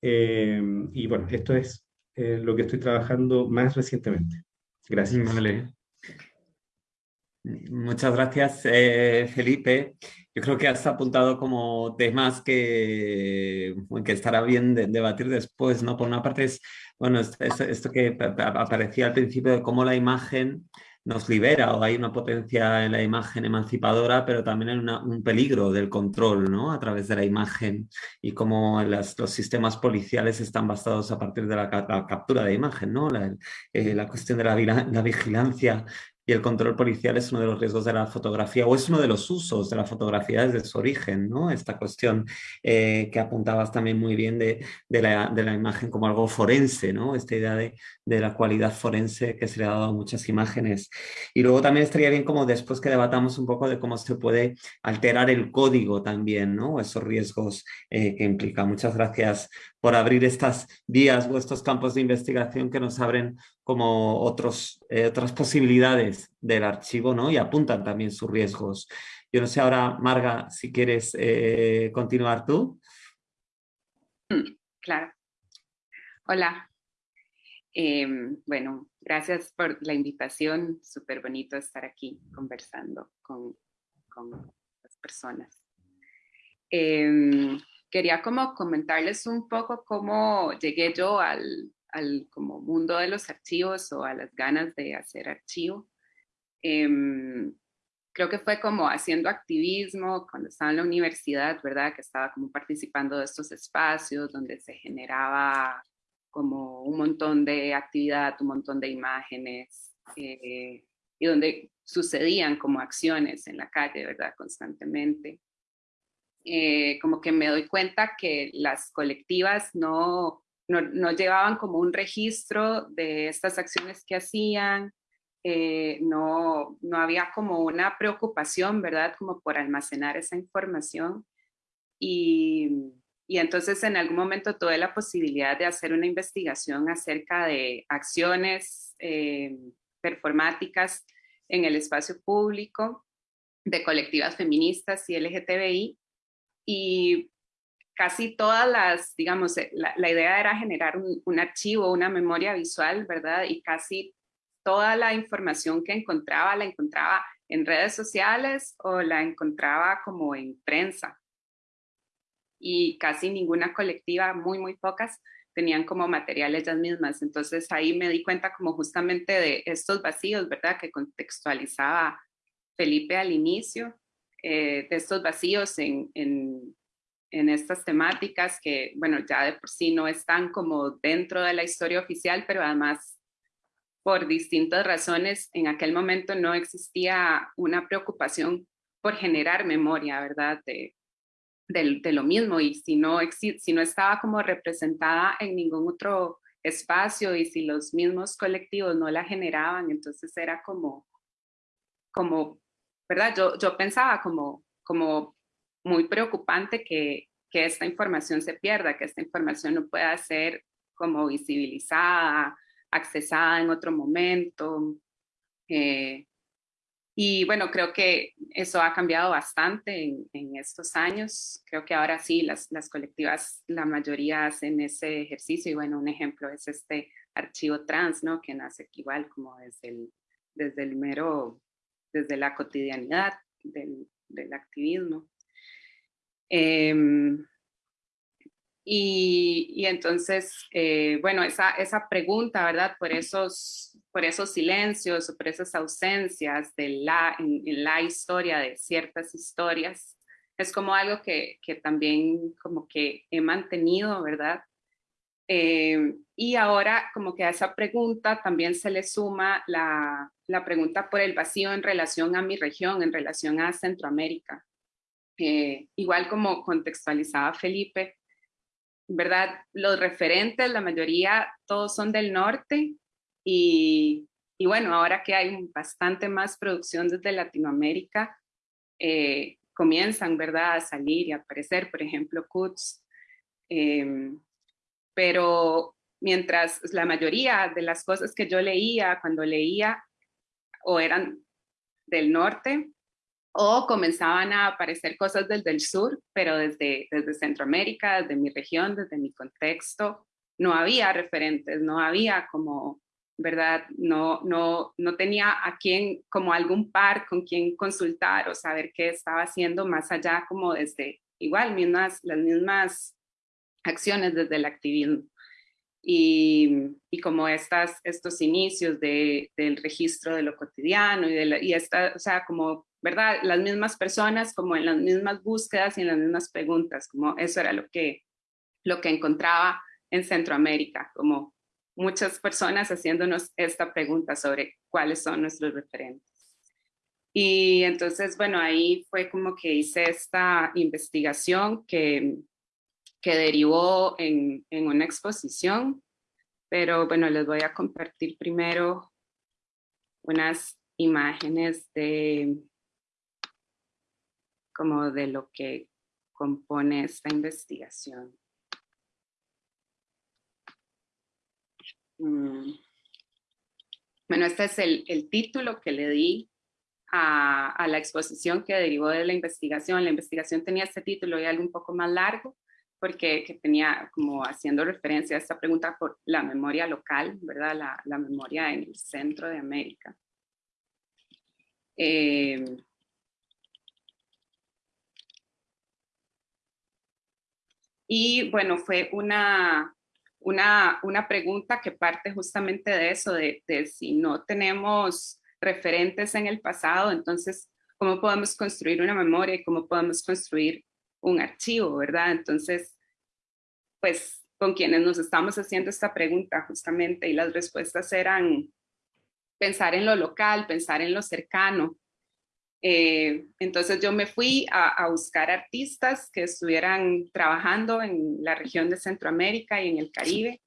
Em, y bueno, esto es eh, lo que estoy trabajando más recientemente. Gracias. Muchas gracias, Felipe. Yo creo que has apuntado como temas que, que estará bien debatir después, ¿no? Por una parte es, bueno, esto, que aparecía al principio de cómo la imagen nos libera o hay una potencia en la imagen emancipadora, pero también hay un peligro del control ¿no? a través de la imagen y cómo los sistemas policiales están basados a partir de la, captura de imagen, ¿no? la, eh, cuestión de la, vigilancia y el control policial es uno de los riesgos de la fotografía o es uno de los usos de la fotografía desde su origen, ¿no? Esta cuestión eh, que apuntabas también muy bien de, la, de, la, imagen como algo forense, ¿no? Esta idea de, de, la cualidad forense que se le ha dado a muchas imágenes. Y luego también estaría bien como después que debatamos un poco de cómo se puede alterar el código también, ¿no? Esos riesgos eh, que implica. Muchas gracias por abrir estas vías o estos campos de investigación que nos abren como otros, eh, otras posibilidades del archivo ¿no? y apuntan también sus riesgos. Yo no sé ahora, Marga, si quieres eh, continuar tú. Mm, claro. Hola. Em, bueno, gracias por la invitación. Súper bonito estar aquí conversando con, con las personas. Quería como comentarles un poco cómo llegué yo al, al como mundo de los archivos o a las ganas de hacer archivo. Em, creo que fue como haciendo activismo cuando estaba en la universidad, ¿verdad? Que estaba como participando de estos espacios donde se generaba como un montón de actividad, un montón de imágenes eh, y donde sucedían como acciones en la calle, ¿verdad? Constantemente. Eh, como que me doy cuenta que las colectivas no, no, llevaban como un registro de estas acciones que hacían, eh, no, no había como una preocupación, ¿verdad? Como por almacenar esa información. Y, y, entonces en algún momento tuve la posibilidad de hacer una investigación acerca de acciones eh, performáticas en el espacio público de colectivas feministas y LGTBI. Y casi todas las, digamos, eh, la, idea era generar un, archivo, una memoria visual, ¿verdad? Y casi toda la información que encontraba la encontraba en redes sociales o la encontraba como en prensa. Y casi ninguna colectiva, muy, muy pocas, tenían como material ellas mismas. Entonces ahí me di cuenta como justamente de estos vacíos, ¿verdad? Que contextualizaba Felipe al inicio, eh, de estos vacíos en, en, estas temáticas que, bueno, ya de por sí no están como dentro de la historia oficial, pero además por distintas razones en aquel momento no existía una preocupación por generar memoria, ¿verdad? De, de, lo mismo y si no, si no estaba como representada en ningún otro espacio y si los mismos colectivos no la generaban, entonces era como, como ¿verdad? Yo, yo pensaba como, como muy preocupante que, que esta información se pierda, que esta información no pueda ser como visibilizada, accesada en otro momento. Eh, y bueno, creo que eso ha cambiado bastante en, en, estos años. Creo que ahora sí, las, las colectivas, la mayoría hacen ese ejercicio. Y bueno, un ejemplo es este archivo trans, ¿no? Que nace igual como desde el, desde el mero, desde la cotidianidad del, del activismo. Em, y, entonces, eh, bueno, esa, esa pregunta, ¿verdad? Por esos, por esos silencios por esas ausencias de la, en, la historia de ciertas historias, es como algo que, que también como que he mantenido, ¿verdad? Em, y ahora como que a esa pregunta también se le suma la, la pregunta por el vacío en relación a mi región, en relación a Centroamérica. Eh, igual como contextualizaba Felipe, ¿verdad? Los referentes, la mayoría, todos son del norte y, y bueno, ahora que hay bastante más producción desde Latinoamérica, eh, comienzan, ¿verdad?, a salir y a aparecer, por ejemplo, Cuts. Em, pero mientras la mayoría de las cosas que yo leía cuando leía o eran del norte o comenzaban a aparecer cosas desde el sur, pero desde, desde Centroamérica, desde mi región, desde mi contexto, no había referentes, no había como, ¿verdad? No, no, no tenía a quién, como algún par con quien consultar o saber qué estaba haciendo más allá como desde, igual, mismas, las mismas acciones desde el activismo. Y, y, como estas, estos inicios de, del registro de lo cotidiano y, de y esta, o sea, como, ¿verdad? Las mismas personas como en las mismas búsquedas y en las mismas preguntas, como eso era lo que, lo que encontraba en Centroamérica, como muchas personas haciéndonos esta pregunta sobre cuáles son nuestros referentes. Y entonces, bueno, ahí fue como que hice esta investigación que, que derivó en, en una exposición, pero bueno, les voy a compartir primero unas imágenes de como de lo que compone esta investigación. Mm. Bueno, este es el, el título que le di a, a, la exposición que derivó de la investigación. La investigación tenía este título y algo un poco más largo, porque que tenía como haciendo referencia a esta pregunta por la memoria local, ¿verdad? La, memoria en el centro de América. Eh, y bueno, fue una, una, una pregunta que parte justamente de eso, de, de si no tenemos referentes en el pasado, entonces, ¿cómo podemos construir una memoria y cómo podemos construir un archivo, verdad? Entonces, pues con quienes nos estamos haciendo esta pregunta justamente y las respuestas eran pensar en lo local, pensar en lo cercano. Eh, entonces yo me fui a, buscar artistas que estuvieran trabajando en la región de Centroamérica y en el Caribe,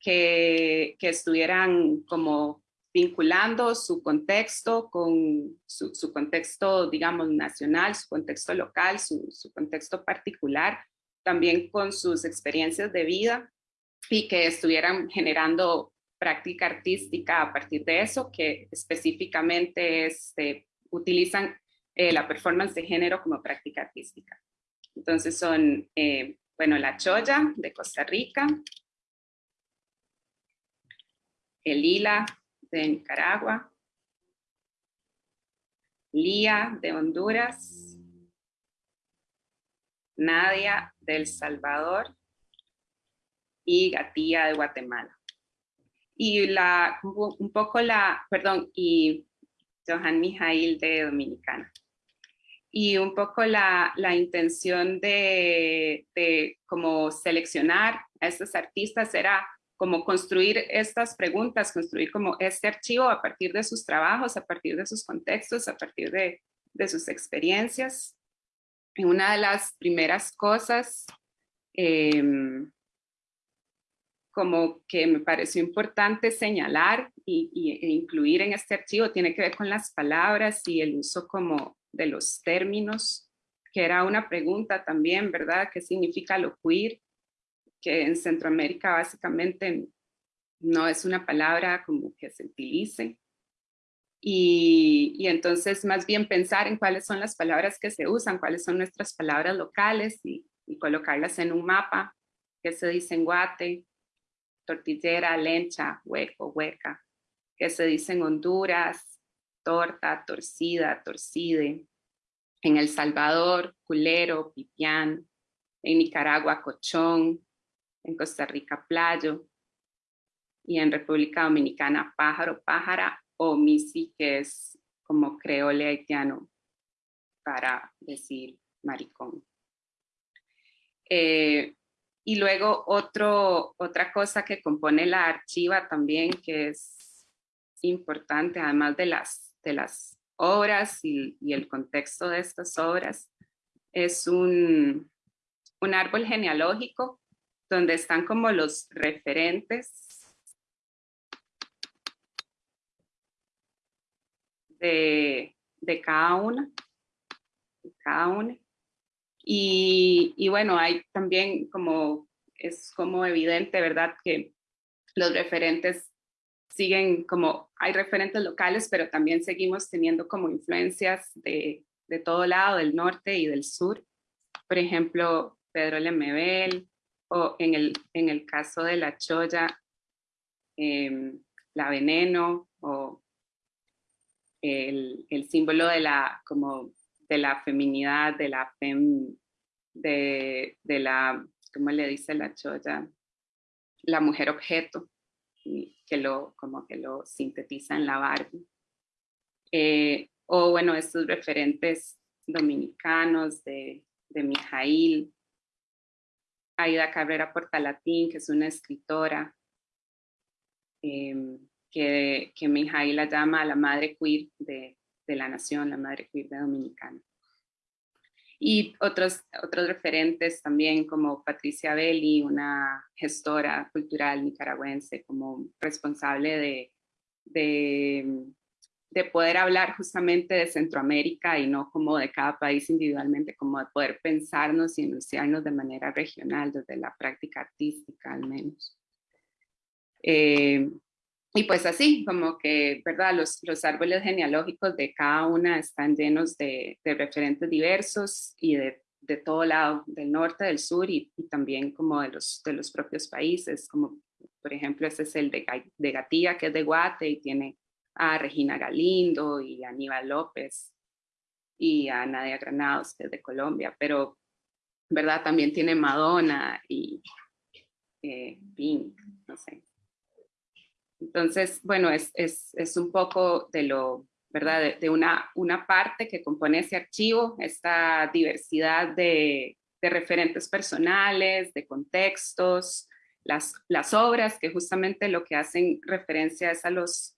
que estuvieran como vinculando su contexto con su, contexto, digamos, nacional, su contexto local, su, contexto particular, también con sus experiencias de vida y que estuvieran generando práctica artística a partir de eso, que específicamente este, utilizan eh, la performance de género como práctica artística. Entonces son, eh, bueno, la choya de Costa Rica, el lila de Nicaragua, Lía de Honduras, Nadia de El Salvador y Gatía de Guatemala. Y la, un poco la, perdón, y Johan Mijail de Dominicana. Y un poco la, la intención de, de seleccionar a estos artistas era como construir estas preguntas, construir como este archivo a partir de sus trabajos, a partir de sus contextos, a partir de, sus experiencias. Y una de las primeras cosas eh, como que me pareció importante señalar y, y, e incluir en este archivo tiene que ver con las palabras y el uso como de los términos, que era una pregunta también, ¿verdad? ¿Qué significa lo queer? Que en Centroamérica básicamente no es una palabra como que se utilice. Y, y, entonces más bien pensar en cuáles son las palabras que se usan, cuáles son nuestras palabras locales y, colocarlas en un mapa, que se dice en guate, tortillera, lencha, hueco, hueca, que se dice en Honduras, torta, torcida, torcide, en El Salvador, culero, pipián, en Nicaragua, cochón, en Costa Rica playo y en República Dominicana pájaro, pájara o misi, que es como creole haitiano para decir maricón. Eh, y luego otro, otra cosa que compone la archiva también que es importante, además de las, de las obras y, y el contexto de estas obras, es un, un árbol genealógico donde están como los referentes de, de cada una, cada una. Y, y, bueno, hay también como, es como evidente, ¿verdad? Que los referentes siguen como, hay referentes locales, pero también seguimos teniendo como influencias de, de todo lado, del norte y del sur. Por ejemplo, Pedro Lemebel, o en el, en el caso de la choya, em, la veneno, o el, el, símbolo de la, como de la feminidad, de la fem, de, de la, ¿cómo le dice la choya? La mujer objeto, que lo, como que lo sintetiza en la Barbie. Eh, o bueno, estos referentes dominicanos de, de Mijail, Aida Cabrera Portalatín, que es una escritora em, que, que Mijail la llama la madre queer de, la nación, la madre queer de Dominicana. Y otros, otros referentes también como Patricia Belli, una gestora cultural nicaragüense, como responsable de, de, poder hablar justamente de Centroamérica y no como de cada país individualmente, como de poder pensarnos y enunciarnos de manera regional, desde la práctica artística al menos. Eh, y pues así, como que, ¿verdad? Los, los árboles genealógicos de cada una están llenos de, de referentes diversos y de, de, todo lado, del norte, del sur y, y, también como de los, de los propios países, como por ejemplo este es el de, de Gatía, que es de Guate y tiene a Regina Galindo y a Aníbal López y a Nadia Granados, de Colombia, pero, ¿verdad? También tiene Madonna y eh, Pink. Entonces, bueno, es, es, es un poco de lo, ¿verdad? De, una, una parte que compone ese archivo, esta diversidad de, de referentes personales, de contextos, las, las obras que justamente lo que hacen referencia es a los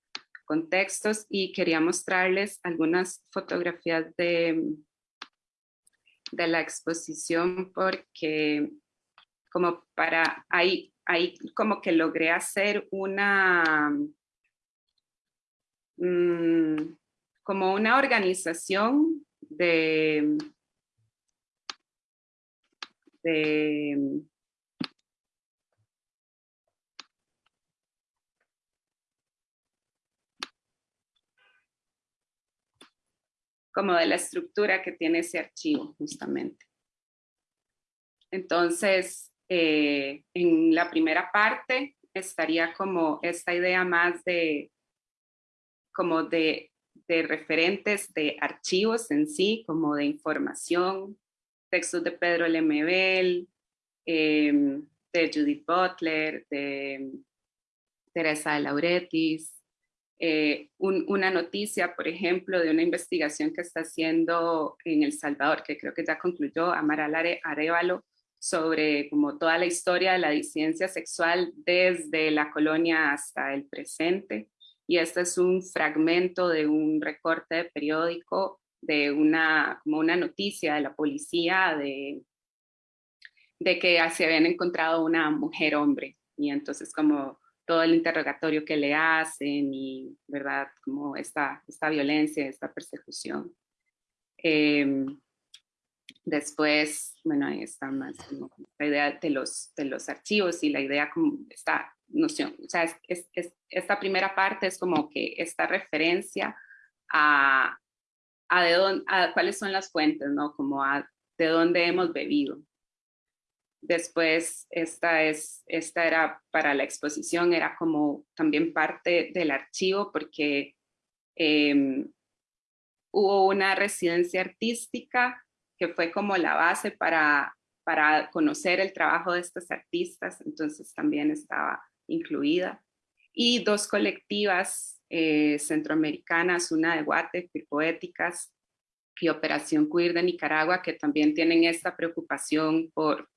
contextos y quería mostrarles algunas fotografías de, de la exposición porque como para ahí como que logré hacer una, mm, como una organización de, de como de la estructura que tiene ese archivo justamente. Entonces, eh, en la primera parte estaría como esta idea más de, como de, referentes de archivos en sí, como de información, textos de Pedro Lemebel, em, de Judith Butler, de Teresa de Lauretis, eh, una noticia, por ejemplo, de una investigación que está haciendo en El Salvador, que creo que ya concluyó Amaral Arevalo, sobre como toda la historia de la disidencia sexual desde la colonia hasta el presente. Y este es un fragmento de un recorte de periódico de una, como una noticia de la policía de, de que se habían encontrado una mujer hombre. Y entonces como todo el interrogatorio que le hacen y, ¿verdad? Como esta, esta violencia, esta persecución. Eh, Después, bueno, ahí está más la idea de los, de los archivos y la idea como esta noción, o sea, es, es, esta primera parte es como que esta referencia a, a, de dónde, a cuáles son las fuentes, ¿no? Como a de dónde hemos bebido. Después, esta, es, esta era para la exposición, era como también parte del archivo porque eh, hubo una residencia artística que fue como la base para, para conocer el trabajo de estos artistas, entonces también estaba incluida. Y dos colectivas eh, centroamericanas, una de Guate, Poéticas, y Operación Queer de Nicaragua, que también tienen esta preocupación por,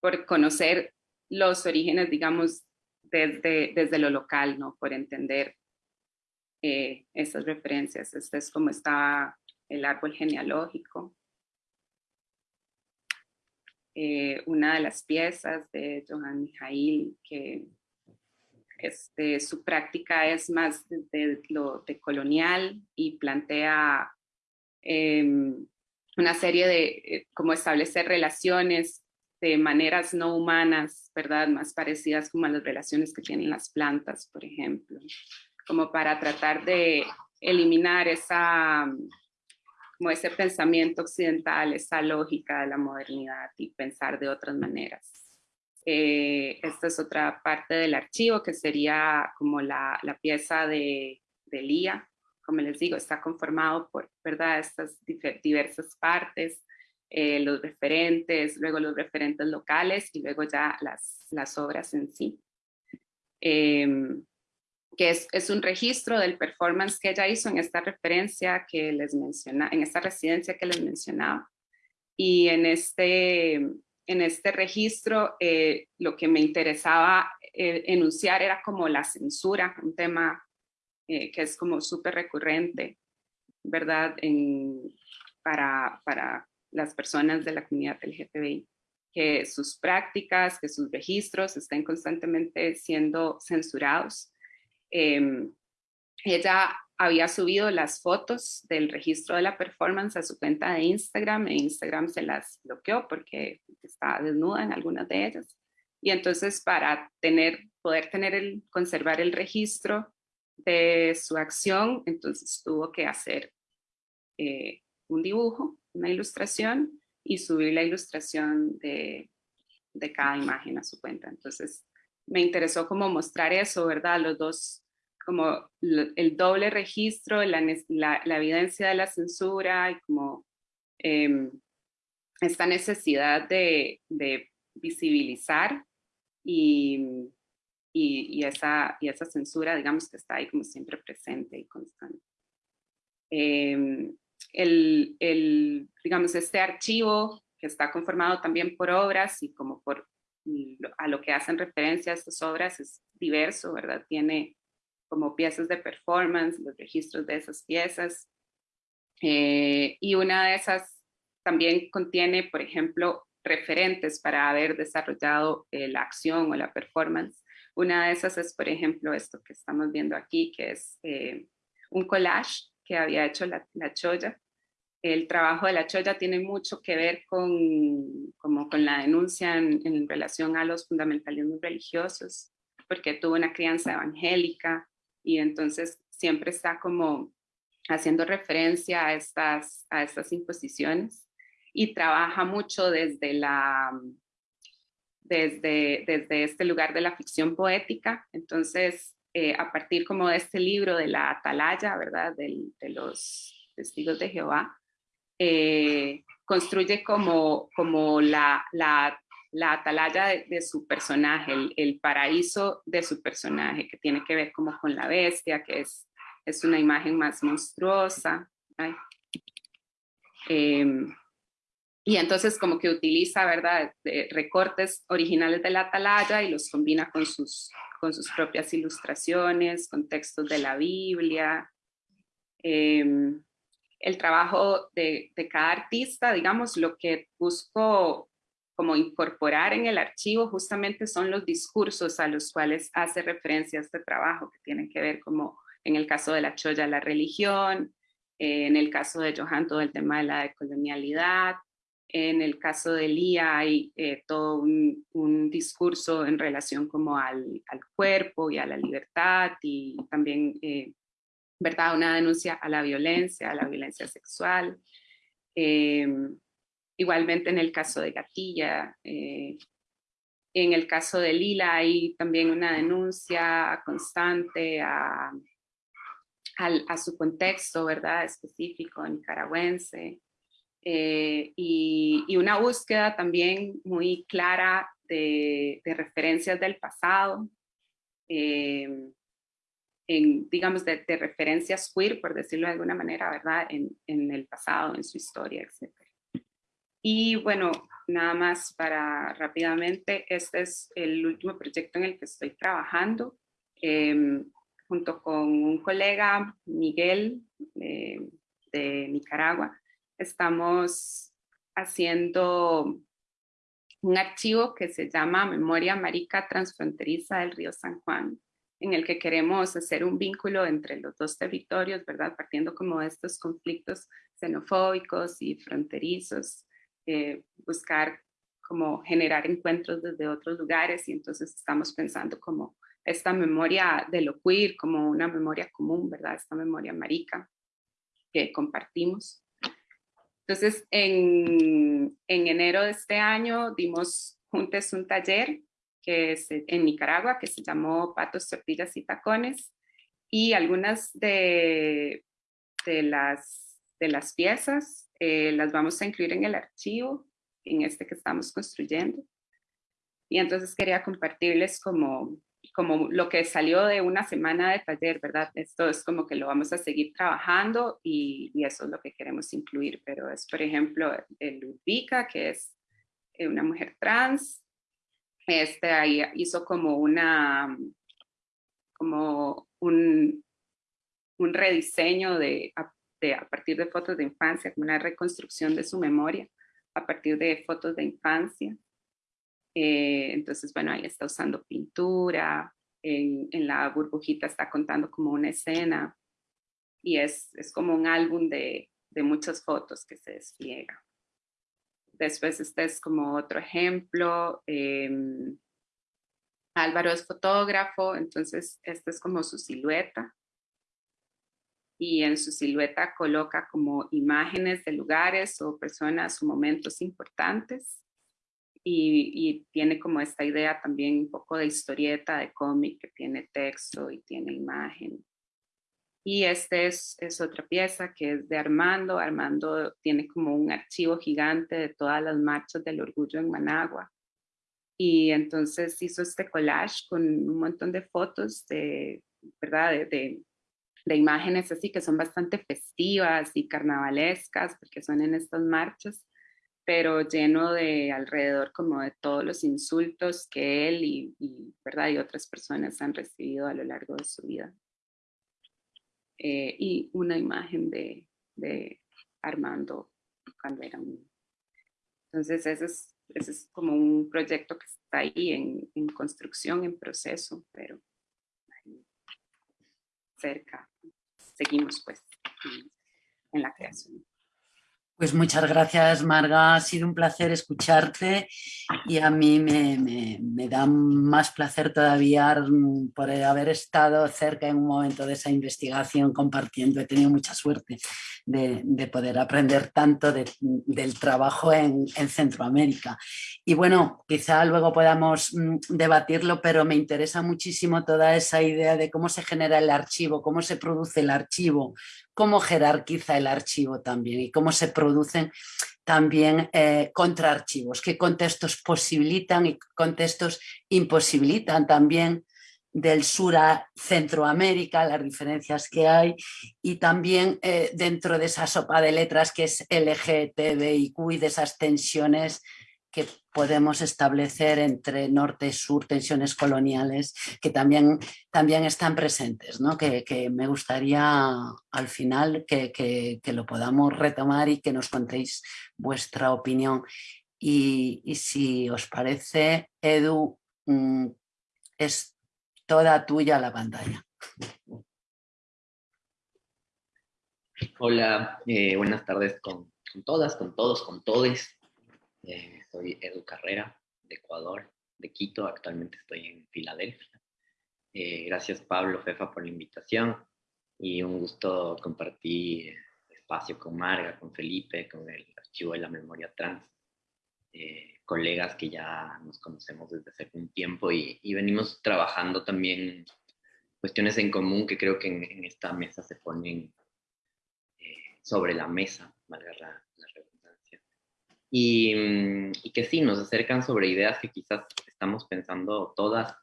por conocer los orígenes, digamos, desde, desde lo local, ¿no? Por entender eh, esas referencias. Este es como está el árbol genealógico. Eh, una de las piezas de Johan Mijail, que este, su práctica es más de, lo de colonial y plantea em, una serie de, eh, cómo establecer relaciones de maneras no humanas, ¿verdad? Más parecidas como a las relaciones que tienen las plantas, por ejemplo, como para tratar de eliminar esa, como ese pensamiento occidental, esa lógica de la modernidad y pensar de otras maneras. Eh, esta es otra parte del archivo que sería como la, la pieza de, de Lía, como les digo, está conformado por, ¿verdad? Estas diversas partes eh, los referentes, luego los referentes locales y luego ya las, las obras en sí. Em, que es, es, un registro del performance que ella hizo en esta referencia que les mencionaba, en esta residencia que les mencionaba. Y en este, en este registro eh, lo que me interesaba eh, enunciar era como la censura, un tema que es como súper recurrente, ¿verdad? En, para, para las personas de la comunidad LGTBI, que sus prácticas, que sus registros estén constantemente siendo censurados. Em, ella había subido las fotos del registro de la performance a su cuenta de Instagram e Instagram se las bloqueó porque estaba desnuda en algunas de ellas. Y entonces para tener, poder tener el, conservar el registro de su acción, entonces tuvo que hacer eh, un dibujo una ilustración y subir la ilustración de, de cada imagen a su cuenta. Entonces, me interesó como mostrar eso, ¿verdad? Los dos, como el doble registro, la, la, evidencia de la censura y como em, esta necesidad de, de visibilizar y, y, y, esa, y esa censura, digamos, que está ahí como siempre presente y constante. Eh, el, el, digamos, este archivo que está conformado también por obras y como por a lo que hacen referencia estas obras es diverso, ¿verdad? Tiene como piezas de performance, los registros de esas piezas. Eh, y una de esas también contiene, por ejemplo, referentes para haber desarrollado eh, la acción o la performance. Una de esas es, por ejemplo, esto que estamos viendo aquí, que es eh, un collage que había hecho la, la Choya. El trabajo de la Choya tiene mucho que ver con, como con la denuncia en, relación a los fundamentalismos religiosos, porque tuvo una crianza evangélica y entonces siempre está como haciendo referencia a estas, a estas imposiciones y trabaja mucho desde la, desde, desde este lugar de la ficción poética. Entonces, eh, a partir como de este libro de la atalaya, ¿verdad? de los testigos de Jehová, eh, construye como, como la, la, la atalaya de, su personaje, el, paraíso de su personaje, que tiene que ver como con la bestia, que es, es una imagen más monstruosa. Y entonces como que utiliza, ¿verdad?, recortes originales de la atalaya y los combina con sus, con sus propias ilustraciones, con textos de la Biblia. Em, el trabajo de, cada artista, digamos, lo que busco como incorporar en el archivo justamente son los discursos a los cuales hace referencia este trabajo, que tienen que ver como en el caso de la Choya, la religión, eh, en el caso de Johan, todo el tema de la decolonialidad, en el caso de Lía hay eh, todo un, discurso en relación como al, cuerpo y a la libertad y también, eh, ¿verdad? Una denuncia a la violencia, a la violencia sexual. Em, igualmente en el caso de Gatilla, eh, en el caso de Lila hay también una denuncia constante a, a su contexto, ¿verdad? Específico nicaragüense. Eh, y, una búsqueda también muy clara de, referencias del pasado, eh, en, digamos, de, referencias queer, por decirlo de alguna manera, ¿verdad? En, en, el pasado, en su historia, etc. Y bueno, nada más para rápidamente, este es el último proyecto en el que estoy trabajando, em, junto con un colega, Miguel, eh, de Nicaragua, estamos haciendo un archivo que se llama Memoria Marica Transfronteriza del Río San Juan, en el que queremos hacer un vínculo entre los dos territorios, ¿verdad? Partiendo como de estos conflictos xenofóbicos y fronterizos, eh, buscar como generar encuentros desde otros lugares y entonces estamos pensando como esta memoria de lo queer como una memoria común, ¿verdad? Esta memoria marica que compartimos. Entonces, en, en enero de este año dimos juntos un taller que es en Nicaragua que se llamó Patos, Tortillas y Tacones y algunas de, de, las, de las piezas eh, las vamos a incluir en el archivo, en este que estamos construyendo. Y entonces quería compartirles como como lo que salió de una semana de taller, ¿verdad? Esto es como que lo vamos a seguir trabajando y, eso es lo que queremos incluir, pero es, por ejemplo, el Ludvika, que es eh, una mujer trans, este ahí hizo como una, como un, un rediseño de de, a partir de fotos de infancia, como una reconstrucción de su memoria a partir de fotos de infancia. Eh, entonces, bueno, ahí está usando pintura, en, la burbujita está contando como una escena y es, como un álbum de, muchas fotos que se despliega. Después este es como otro ejemplo. Em, Álvaro es fotógrafo, entonces esta es como su silueta. Y en su silueta coloca como imágenes de lugares o personas o momentos importantes y, tiene como esta idea también un poco de historieta, de cómic, que tiene texto y tiene imagen. Y este es, es, otra pieza que es de Armando. Armando tiene como un archivo gigante de todas las marchas del orgullo en Managua. Y entonces hizo este collage con un montón de fotos de, ¿verdad? De, de, de imágenes así que son bastante festivas y carnavalescas porque son en estas marchas pero lleno de alrededor como de todos los insultos que él y, ¿verdad? y otras personas han recibido a lo largo de su vida. Eh, y una imagen de, de, Armando cuando era un Entonces ese es, ese es como un proyecto que está ahí en, en construcción, en proceso, pero cerca. Seguimos pues en la creación. Pues muchas gracias, Marga. Ha sido un placer escucharte y a mí me, da más placer todavía por haber estado cerca en un momento de esa investigación compartiendo. He tenido mucha suerte de, poder aprender tanto del trabajo en, en, Centroamérica. Y bueno, quizá luego podamos mm, debatirlo, pero me interesa muchísimo toda esa idea de cómo se genera el archivo, cómo se produce el archivo, cómo jerarquiza el archivo también y cómo se producen también eh, contraarchivos, qué contextos posibilitan y contextos imposibilitan también del sur a Centroamérica, las diferencias que hay, y también eh, dentro de esa sopa de letras que es LGTBIQ y de esas tensiones que podemos establecer entre norte y sur, tensiones coloniales que también, también están presentes, ¿no? que, me gustaría al final que, lo podamos retomar y que nos contéis vuestra opinión. Y, si os parece, Edu, mm, es toda tuya la pantalla. Hola, eh, buenas tardes con, todas, con todos, con todes. Eh, soy Edu Carrera, de Ecuador, de Quito, actualmente estoy en Filadelfia. Eh, gracias Pablo Fefa por la invitación y un gusto compartir espacio con Marga, con Felipe, con el Archivo de la Memoria Trans, eh, colegas que ya nos conocemos desde hace un tiempo y, venimos trabajando también cuestiones en común que creo que en, esta mesa se ponen eh, sobre la mesa, valga la, Mm, y, que sí, nos acercan sobre ideas que quizás estamos pensando todas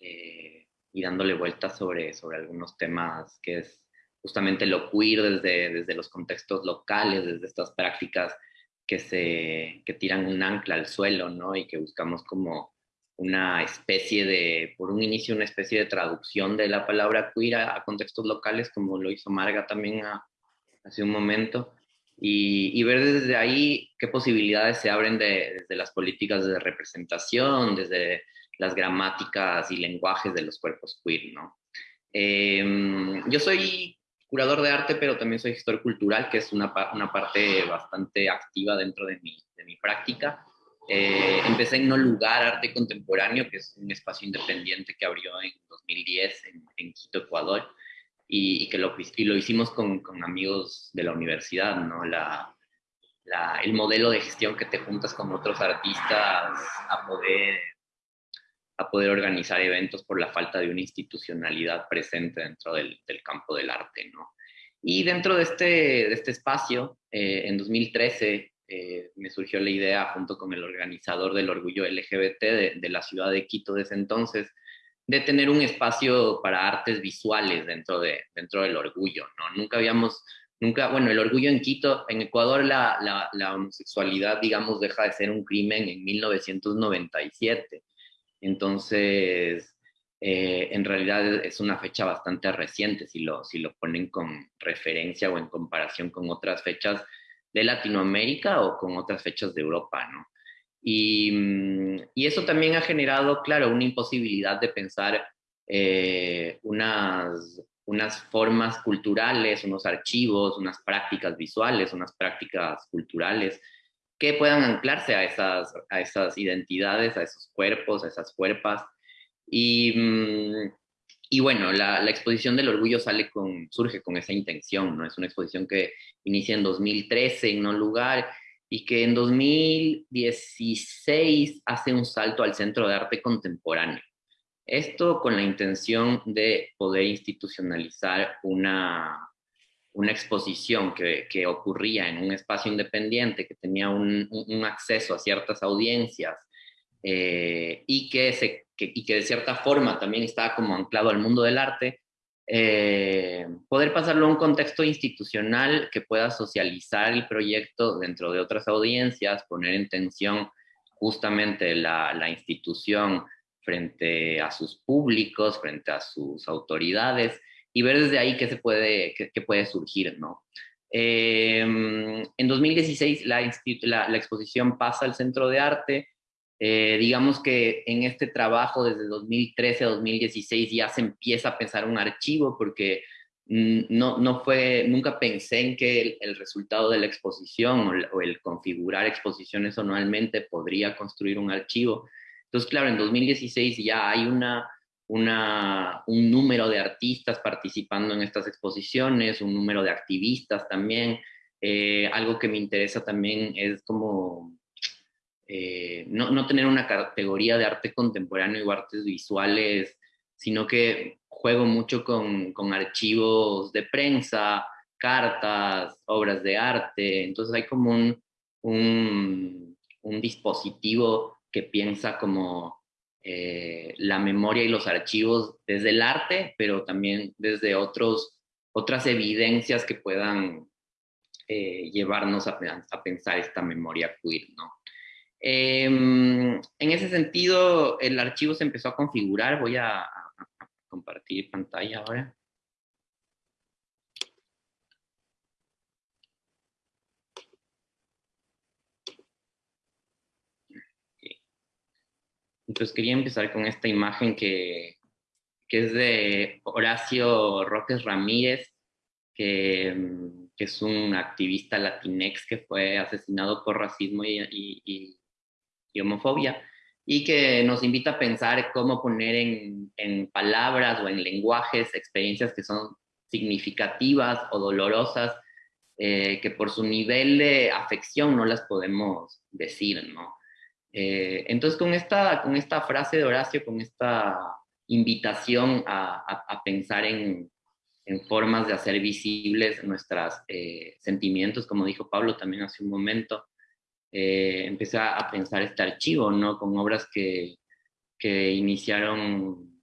eh, y dándole vueltas sobre, sobre algunos temas que es justamente lo queer desde, desde los contextos locales, desde estas prácticas que, se, que tiran un ancla al suelo, ¿no? Y que buscamos como una especie de, por un inicio, una especie de traducción de la palabra queer a, contextos locales, como lo hizo Marga también hace un momento, y, ver desde ahí qué posibilidades se abren desde las políticas de representación, desde las gramáticas y lenguajes de los cuerpos queer, ¿no? Em, yo soy curador de arte, pero también soy gestor cultural, que es una, una parte bastante activa dentro de mi, de mi práctica. Eh, empecé en No Lugar Arte Contemporáneo, que es un espacio independiente que abrió en 2010 en, en Quito, Ecuador, y, que lo, y lo hicimos con, con, amigos de la universidad, ¿no? La, el modelo de gestión que te juntas con otros artistas a poder, a poder organizar eventos por la falta de una institucionalidad presente dentro del, del campo del arte, ¿no? Y dentro de este, de este espacio, eh, en 2013, eh, me surgió la idea, junto con el organizador del Orgullo LGBT de, de, la ciudad de Quito de ese entonces, de tener un espacio para artes visuales dentro, de, dentro del orgullo. ¿no? Nunca habíamos, nunca, bueno, el orgullo en Quito, en Ecuador la, la, la homosexualidad, digamos, deja de ser un crimen en 1997. Entonces, eh, en realidad es una fecha bastante reciente si lo, si lo ponen con referencia o en comparación con otras fechas de Latinoamérica o con otras fechas de Europa, ¿no? Y, mm, y eso también ha generado, claro, una imposibilidad de pensar eh, unas, unas formas culturales, unos archivos, unas prácticas visuales, unas prácticas culturales que puedan anclarse a esas, a esas identidades, a esos cuerpos, a esas cuerpas y, mm, y bueno, la, la, exposición del orgullo sale con, surge con esa intención, ¿no? Es una exposición que inicia en 2013 en un lugar y que en 2016 hace un salto al Centro de Arte Contemporáneo. Esto con la intención de poder institucionalizar una, una exposición que, que ocurría en un espacio independiente, que tenía un, un acceso a ciertas audiencias eh, y que se que, y que de cierta forma también estaba como anclado al mundo del arte, eh, poder pasarlo a un contexto institucional que pueda socializar el proyecto dentro de otras audiencias, poner en tensión justamente la, institución frente a sus públicos, frente a sus autoridades y ver desde ahí qué se puede, qué puede surgir, ¿no? Eh, en 2016 la, la, la, exposición pasa al Centro de Arte eh, digamos que en este trabajo desde 2013 a 2016 ya se empieza a pensar un archivo porque mm, no, no fue, nunca pensé en que el, el resultado de la exposición o el, o el, configurar exposiciones anualmente podría construir un archivo. Entonces, claro, en 2016 ya hay una, una, un número de artistas participando en estas exposiciones, un número de activistas también. Eh, algo que me interesa también es como eh, no, no, tener una categoría de arte contemporáneo y artes visuales, sino que juego mucho con, con archivos de prensa, cartas, obras de arte, entonces hay como un, un, un dispositivo que piensa como eh, la memoria y los archivos desde el arte, pero también desde otros, otras evidencias que puedan eh, llevarnos a, a, pensar esta memoria queer, ¿no? Eh, en ese sentido, el archivo se empezó a configurar. Voy a, compartir pantalla ahora. Entonces quería empezar con esta imagen que, que es de Horacio Roques Ramírez, que, que, es un activista latinex que fue asesinado por racismo y homofobia, y que nos invita a pensar cómo poner en, en, palabras o en lenguajes experiencias que son significativas o dolorosas, eh, que por su nivel de afección no las podemos decir, ¿no? Eh, entonces, con esta, con esta frase de Horacio, con esta invitación a, a, a pensar en, en, formas de hacer visibles nuestros eh, sentimientos, como dijo Pablo también hace un momento, eh, a pensar este archivo, ¿no? Con obras que, que iniciaron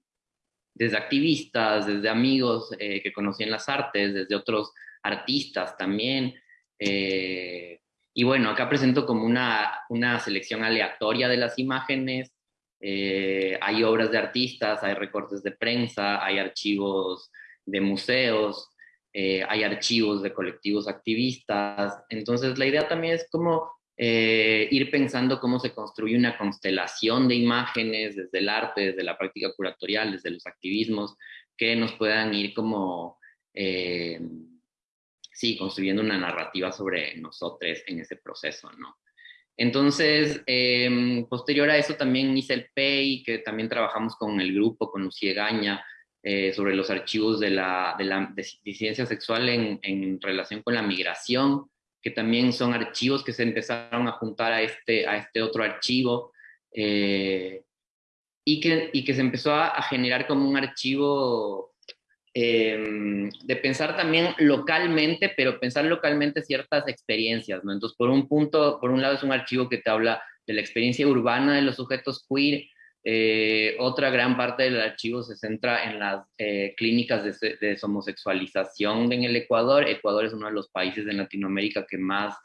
desde activistas, desde amigos eh, que conocían las artes, desde otros artistas también. Eh, y bueno, acá presento como una, una selección aleatoria de las imágenes. Eh, hay obras de artistas, hay recortes de prensa, hay archivos de museos, eh, hay archivos de colectivos activistas. Entonces la idea también es como eh, ir pensando cómo se construye una constelación de imágenes desde el arte, desde la práctica curatorial, desde los activismos, que nos puedan ir como, eh, sí, construyendo una narrativa sobre nosotros en ese proceso, ¿no? Entonces, em, posterior a eso también hice el PEI, que también trabajamos con el grupo, con Lucía Gaña, eh, sobre los archivos de la, de la disidencia sexual en, relación con la migración, que también son archivos que se empezaron a juntar a este, a este otro archivo, eh, y, que, y que se empezó a, generar como un archivo eh, de pensar también localmente, pero pensar localmente ciertas experiencias, ¿no? Entonces, por un punto, por un lado es un archivo que te habla de la experiencia urbana de los sujetos queer, eh, otra gran parte del archivo se centra en las eh, clínicas de, de en el Ecuador. Ecuador es uno de los países de Latinoamérica que más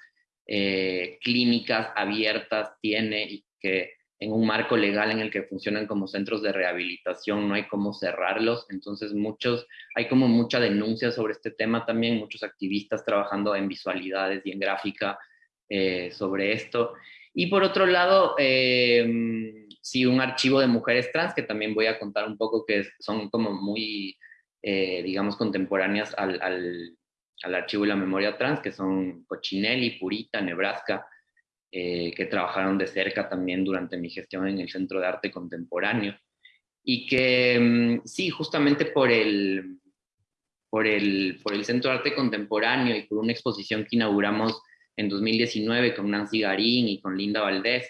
eh, clínicas abiertas tiene y que en un marco legal en el que funcionan como centros de rehabilitación, no hay cómo cerrarlos, entonces muchos, hay como mucha denuncia sobre este tema también, muchos activistas trabajando en visualidades y en gráfica eh, sobre esto. Y por otro lado, eh, sí, un archivo de mujeres trans, que también voy a contar un poco, que son como muy, eh, digamos, contemporáneas al, al, archivo y la memoria trans, que son Cochinelli, Purita, Nebraska, eh, que trabajaron de cerca también durante mi gestión en el Centro de Arte Contemporáneo. Y que mm, sí, justamente por el, por, el, por el Centro de Arte Contemporáneo y por una exposición que inauguramos en 2019 con Nancy Garín y con Linda Valdés,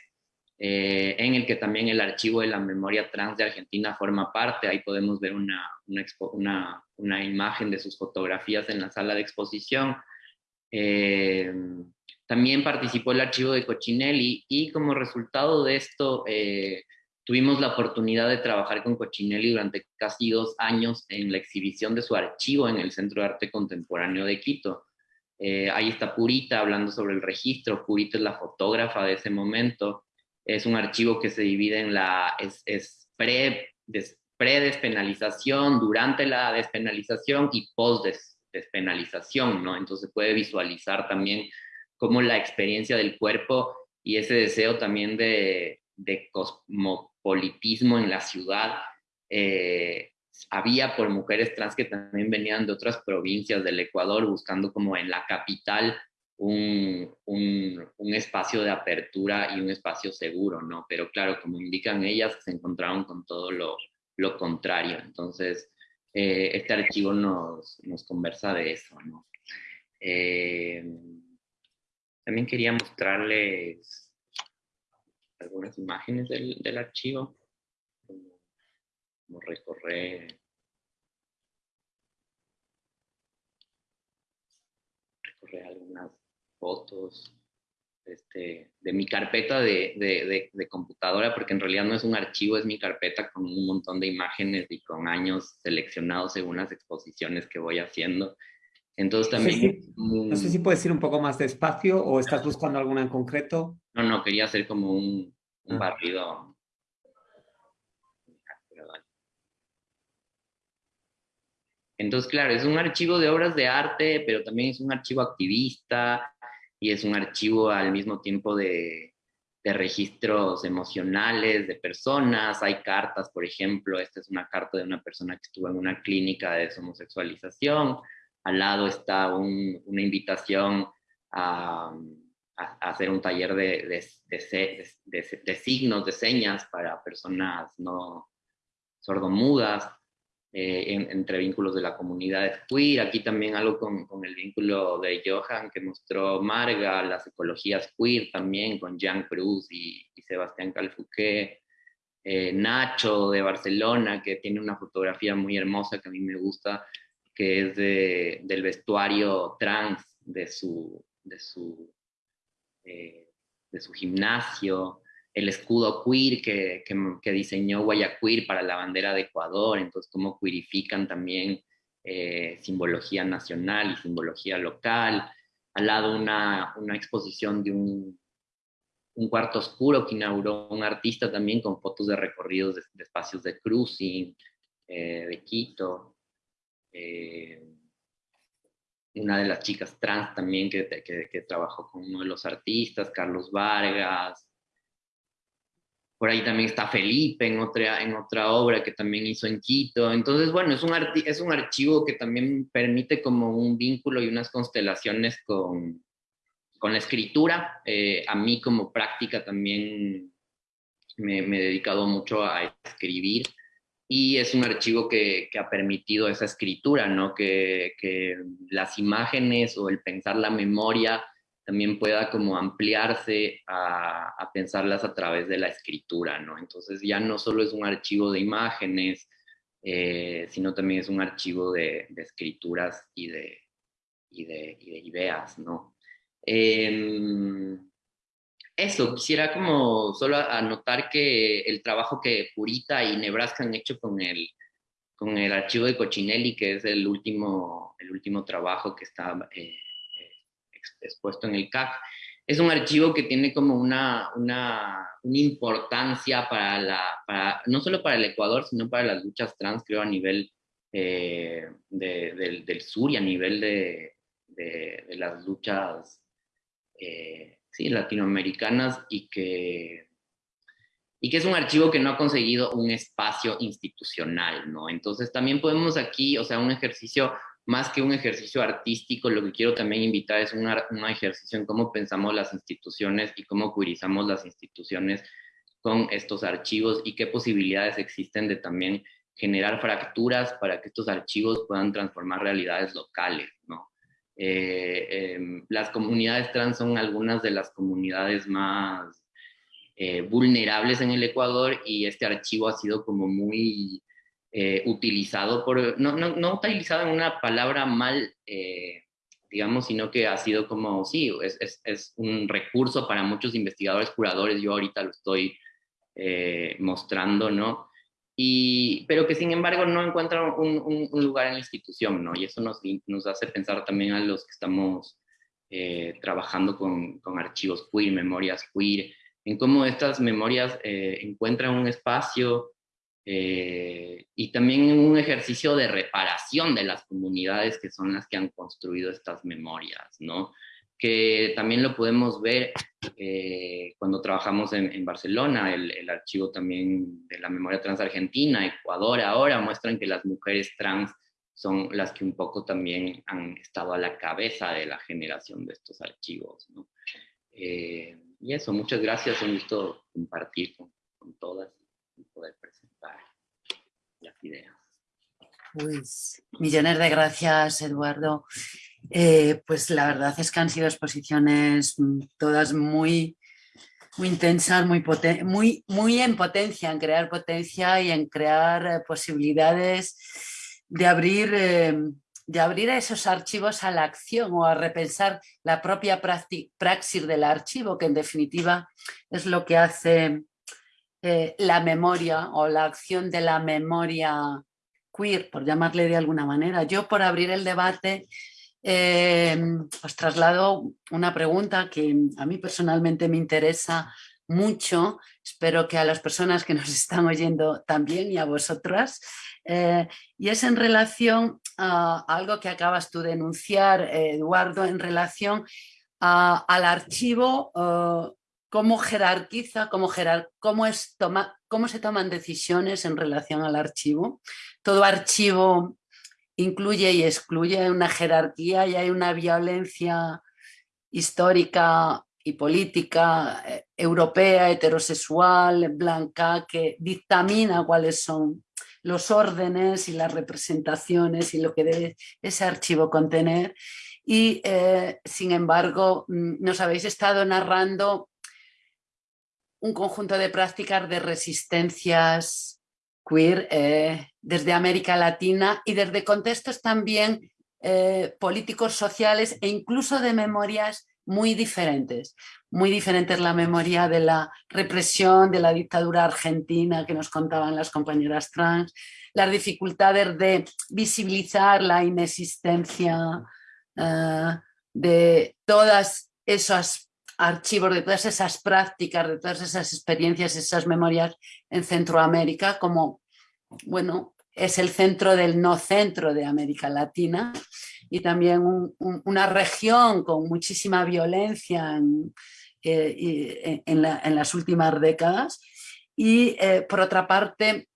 eh, en el que también el archivo de la memoria trans de Argentina forma parte. Ahí podemos ver una, una, una, una imagen de sus fotografías en la sala de exposición. Eh, también participó el archivo de Cochinelli y como resultado de esto eh, tuvimos la oportunidad de trabajar con Cochinelli durante casi dos años en la exhibición de su archivo en el Centro de Arte Contemporáneo de Quito. Eh, ahí está Purita hablando sobre el registro. Purita es la fotógrafa de ese momento. Es un archivo que se divide en la es, es pre, des, pre-despenalización, durante la despenalización y post-despenalización, ¿no? Entonces puede visualizar también como la experiencia del cuerpo y ese deseo también de, de cosmopolitismo en la ciudad eh, había por mujeres trans que también venían de otras provincias del Ecuador buscando como en la capital un, un, espacio de apertura y un espacio seguro, ¿no? Pero claro, como indican ellas, se encontraron con todo lo, lo contrario. Entonces, eh, este archivo nos, nos conversa de eso, ¿no? Eh, también quería mostrarles algunas imágenes del, del archivo, como recorrer, recorrer algunas fotos este, de mi carpeta de, de, de, computadora, porque en realidad no es un archivo, es mi carpeta con un montón de imágenes y con años seleccionados según las exposiciones que voy haciendo. Entonces también... Sí, sí. No sé si puedes ir un poco más despacio o estás buscando alguna en concreto. No, no, quería hacer como un, un ah. barrido. Entonces, claro, es un archivo de obras de arte, pero también es un archivo activista y es un archivo al mismo tiempo de, registros emocionales de personas. Hay cartas, por ejemplo, esta es una carta de una persona que estuvo en una clínica de homosexualización al lado está un, una invitación a, hacer un taller de, de, de, de, signos, de señas para personas no sordomudas, eh, en, entre vínculos de la comunidad queer. Aquí también algo con, el vínculo de Johan que mostró Marga, las ecologías queer también con Jean Cruz y, y Sebastián Calfuqué. Eh, Nacho de Barcelona, que tiene una fotografía muy hermosa que a mí me gusta, que es de, del vestuario trans de su, de su, eh, de su gimnasio, el escudo queer que, que, diseñó Guayaquil para la bandera de Ecuador, entonces cómo queerifican también eh, simbología nacional y simbología local. Al lado una, una exposición de un, un, cuarto oscuro que inauguró un artista también con fotos de recorridos de, espacios de cruising, eh, de Quito. Eh, una de las chicas trans también que, que, trabajó con uno de los artistas, Carlos Vargas. Por ahí también está Felipe en otra, en otra obra que también hizo en Quito. Entonces, bueno, es un, es un archivo que también permite como un vínculo y unas constelaciones con, con la escritura. a mí como práctica también me, me, he dedicado mucho a escribir y es un archivo que, que ha permitido esa escritura, ¿no? Que, que, las imágenes o el pensar la memoria también pueda como ampliarse a, a, pensarlas a través de la escritura, ¿no? Entonces ya no solo es un archivo de imágenes, eh, sino también es un archivo de, de escrituras y de, y de, y de, ideas, ¿no? Eh, eso, quisiera como solo anotar que el trabajo que Purita y Nebraska han hecho con el, con el archivo de Cochinelli, que es el último, el último trabajo que está eh, expuesto en el CAC, es un archivo que tiene como una, una, una importancia para la, para, no solo para el Ecuador, sino para las luchas trans, creo, a nivel eh, de, del, del, sur y a nivel de, de, de las luchas eh, ¿sí? latinoamericanas y que, y que es un archivo que no ha conseguido un espacio institucional, ¿no? Entonces también podemos aquí, o sea, un ejercicio, más que un ejercicio artístico, lo que quiero también invitar es un, ejercicio en cómo pensamos las instituciones y cómo curizamos las instituciones con estos archivos y qué posibilidades existen de también generar fracturas para que estos archivos puedan transformar realidades locales, ¿no? Eh, eh, las comunidades trans son algunas de las comunidades más eh, vulnerables en el Ecuador y este archivo ha sido como muy eh, utilizado por, no, no, no, utilizado en una palabra mal, eh, digamos, sino que ha sido como, sí, es, es, es, un recurso para muchos investigadores, curadores, yo ahorita lo estoy mostrando, ¿no? y, pero que sin embargo no encuentran un, un, un, lugar en la institución, ¿no? Y eso nos, nos hace pensar también a los que estamos eh, trabajando con, con, archivos queer, memorias queer, en cómo estas memorias eh, encuentran un espacio eh, y también un ejercicio de reparación de las comunidades que son las que han construido estas memorias, ¿no? que también lo podemos ver eh, cuando trabajamos en, en Barcelona, el, el, archivo también de la memoria trans argentina, Ecuador ahora muestran que las mujeres trans son las que un poco también han estado a la cabeza de la generación de estos archivos. ¿no? Eh, y eso, muchas gracias, un gusto compartir con, con todas y poder presentar Pues millones de gracias, Eduardo. Eh, pues la verdad es que han sido exposiciones mm, todas muy, muy intensas, muy, muy, muy en potencia, en crear potencia y en crear eh, posibilidades de abrir, eh, de abrir esos archivos a la acción o a repensar la propia praxis del archivo, que en definitiva es lo que hace eh, la memoria o la acción de la memoria queer, por llamarle de alguna manera. Yo por abrir el debate eh, os traslado una pregunta que a mí personalmente me interesa mucho, espero que a las personas que nos están oyendo también y a vosotras, eh, y es en relación a algo que acabas tú de enunciar, eh, Eduardo, en relación al archivo, uh, cómo jerarquiza, cómo, jerar, cómo, es toma, cómo se toman decisiones en relación al archivo. Todo archivo incluye y excluye una jerarquía y hay una violencia histórica y política eh, europea, heterosexual, blanca, que dictamina cuáles son los órdenes y las representaciones y lo que debe ese archivo contener. Y, eh, sin embargo, mm, nos habéis estado narrando un conjunto de prácticas de resistencias queer eh, desde América Latina y desde contextos también eh, políticos, sociales e incluso de memorias muy diferentes. Muy diferentes la memoria de la represión de la dictadura argentina que nos contaban las compañeras trans, las dificultades de visibilizar la inexistencia uh, de todas esas archivos, de todas esas prácticas, de todas esas experiencias, esas memorias en Centroamérica, como, bueno, es el centro del no centro de América Latina y también un, un, una región con muchísima violencia en, eh, en las últimas décadas. Y eh, por otra parte,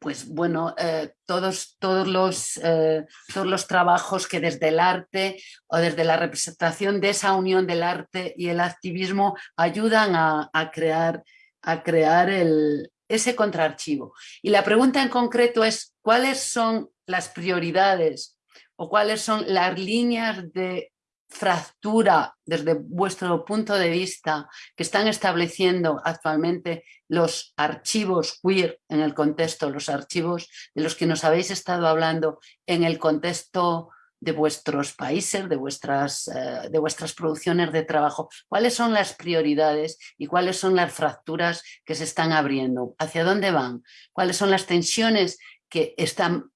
pues bueno, eh, todos, todos, los, eh, todos los trabajos que desde el arte o desde la representación de esa unión del arte y el activismo ayudan a, crear, a crear el, ese contraarchivo. Y la pregunta en concreto es, ¿cuáles son las prioridades o cuáles son las líneas de fractura desde vuestro punto de vista que están estableciendo actualmente los archivos queer en el contexto, los archivos de los que nos habéis estado hablando en el contexto de vuestros países, de vuestras, eh, de vuestras producciones de trabajo, cuáles son las prioridades y cuáles son las fracturas que se están abriendo, hacia dónde van, cuáles son las tensiones que están,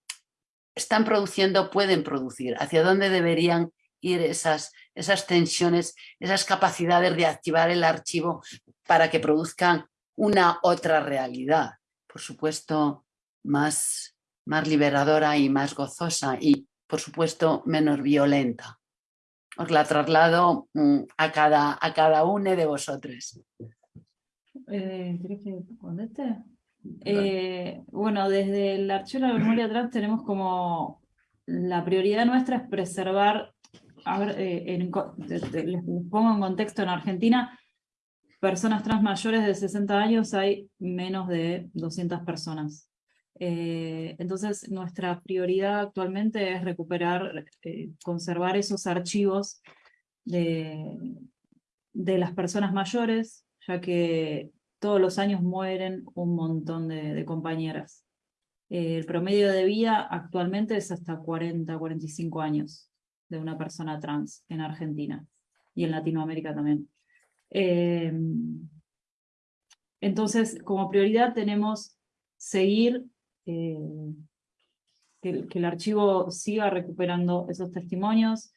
están produciendo, pueden producir, hacia dónde deberían ir esas, esas tensiones, esas capacidades de activar el archivo para que produzcan una otra realidad, por supuesto más, más liberadora y más gozosa y por supuesto menos violenta. Os la traslado mm, a cada, a cada uno de vosotros. Eh, que eh, bueno, desde el Archivo de la Memoria Trans tenemos como la prioridad nuestra es preservar a ver, eh, les pongo en contexto, en Argentina, personas trans mayores de 60 años hay menos de 200 personas. Eh, entonces, nuestra prioridad actualmente es recuperar, eh, conservar esos archivos de, las personas mayores, ya que todos los años mueren un montón de, compañeras. el promedio de vida actualmente es hasta 40, 45 años de una persona trans en Argentina y en Latinoamérica también. Em, entonces, como prioridad tenemos seguir eh, que, el archivo siga recuperando esos testimonios,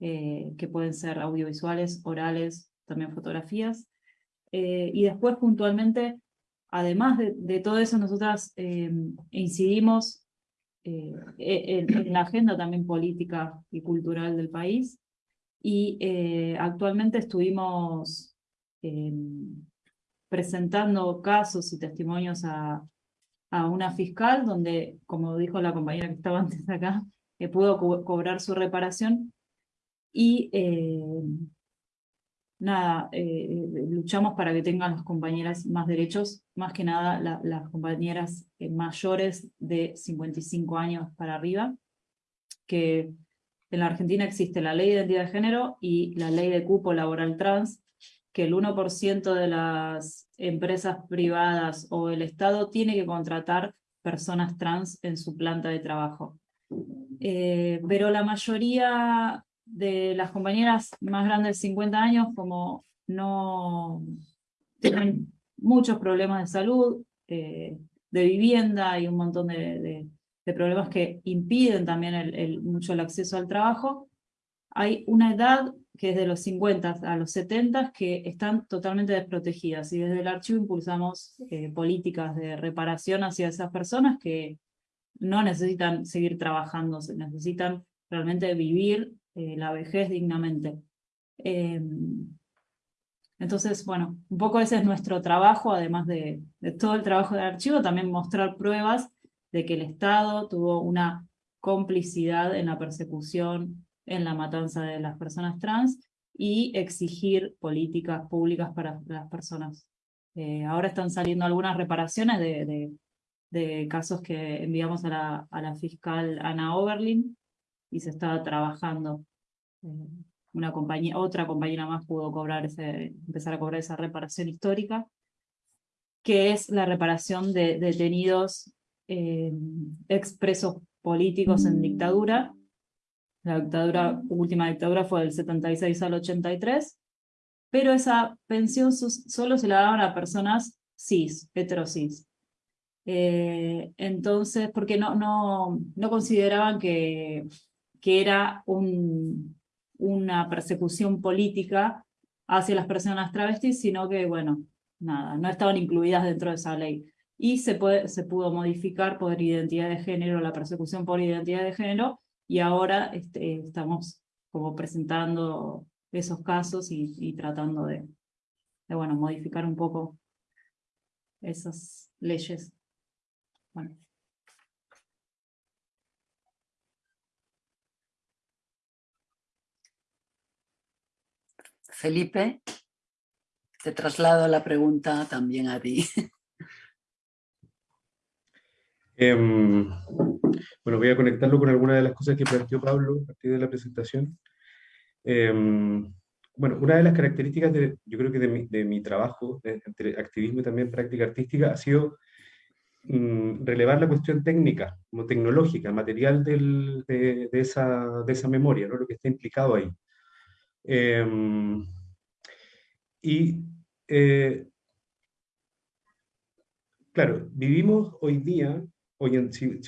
eh, que pueden ser audiovisuales, orales, también fotografías. Eh, y después, puntualmente, además de, de todo eso, nosotras em, incidimos eh, en, la agenda también política y cultural del país. Y eh, actualmente estuvimos em, presentando casos y testimonios a, a, una fiscal donde, como dijo la compañera que estaba antes acá, que pudo cobrar su reparación y em, nada, eh, luchamos para que tengan las compañeras más derechos, más que nada las compañeras eh, mayores de 55 años para arriba, que en la Argentina existe la ley de identidad de género y la ley de cupo laboral trans, que el 1% de las empresas privadas o el Estado tiene que contratar personas trans en su planta de trabajo. Eh, pero la mayoría de las compañeras más grandes de 50 años como no tienen muchos problemas de salud, eh, de vivienda y un montón de, problemas que impiden también el, mucho el acceso al trabajo, hay una edad que es de los 50 a los 70 que están totalmente desprotegidas y desde el archivo impulsamos eh, políticas de reparación hacia esas personas que no necesitan seguir trabajando, necesitan realmente vivir eh, la vejez dignamente. Em, entonces, bueno, un poco ese es nuestro trabajo, además de, todo el trabajo del archivo, también mostrar pruebas de que el Estado tuvo una complicidad en la persecución, en la matanza de las personas trans, y exigir políticas públicas para las personas. Eh, ahora están saliendo algunas reparaciones de, casos que enviamos a la, a la fiscal Ana Oberlin, y se estaba trabajando. Una compañía, otra compañera más pudo cobrar ese, empezar a cobrar esa reparación histórica, que es la reparación de detenidos eh, expresos políticos en dictadura. La dictadura, última dictadura fue del 76 al 83, pero esa pensión solo se la daban a personas cis, heterosis. Eh, entonces, porque no, no, no consideraban que que era una persecución política hacia las personas travestis, sino que, bueno, nada, no estaban incluidas dentro de esa ley. Y se, puede, se pudo modificar por identidad de género, la persecución por identidad de género, y ahora este, estamos como presentando esos casos y, tratando de, bueno, modificar un poco esas leyes. Bueno, Felipe, te traslado la pregunta también a ti. Em, bueno, voy a conectarlo con algunas de las cosas que planteó Pablo a partir de la presentación. Em, bueno, una de las características de, yo creo que de mi, trabajo, entre activismo y también práctica artística, ha sido mm, relevar la cuestión técnica, como tecnológica, material de, esa, de esa memoria, ¿no? lo que está implicado ahí. Em, y eh, claro, vivimos hoy día, hoy si,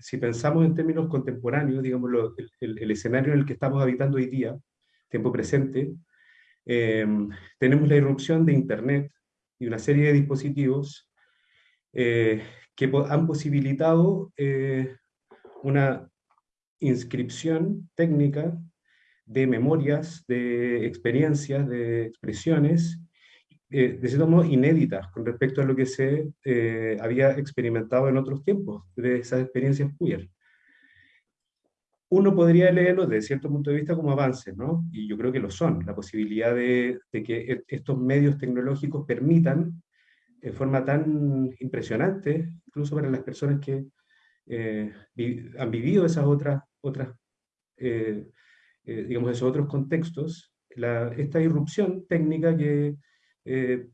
si, pensamos en términos contemporáneos, digamos, el, escenario en el que estamos habitando hoy día, tiempo presente, em, tenemos la irrupción de Internet y una serie de dispositivos eh, que han posibilitado eh, una inscripción técnica de memorias, de experiencias, de expresiones, eh, de cierto modo inéditas con respecto a lo que se eh, había experimentado en otros tiempos, de esas experiencias queer. Uno podría leerlo desde cierto punto de vista como avances, ¿no? Y yo creo que lo son, la posibilidad de, que e, estos medios tecnológicos permitan, de forma tan impresionante, incluso para las personas que eh, han vivido esas otras, otras eh, digamos, esos otros contextos, esta irrupción técnica que eh,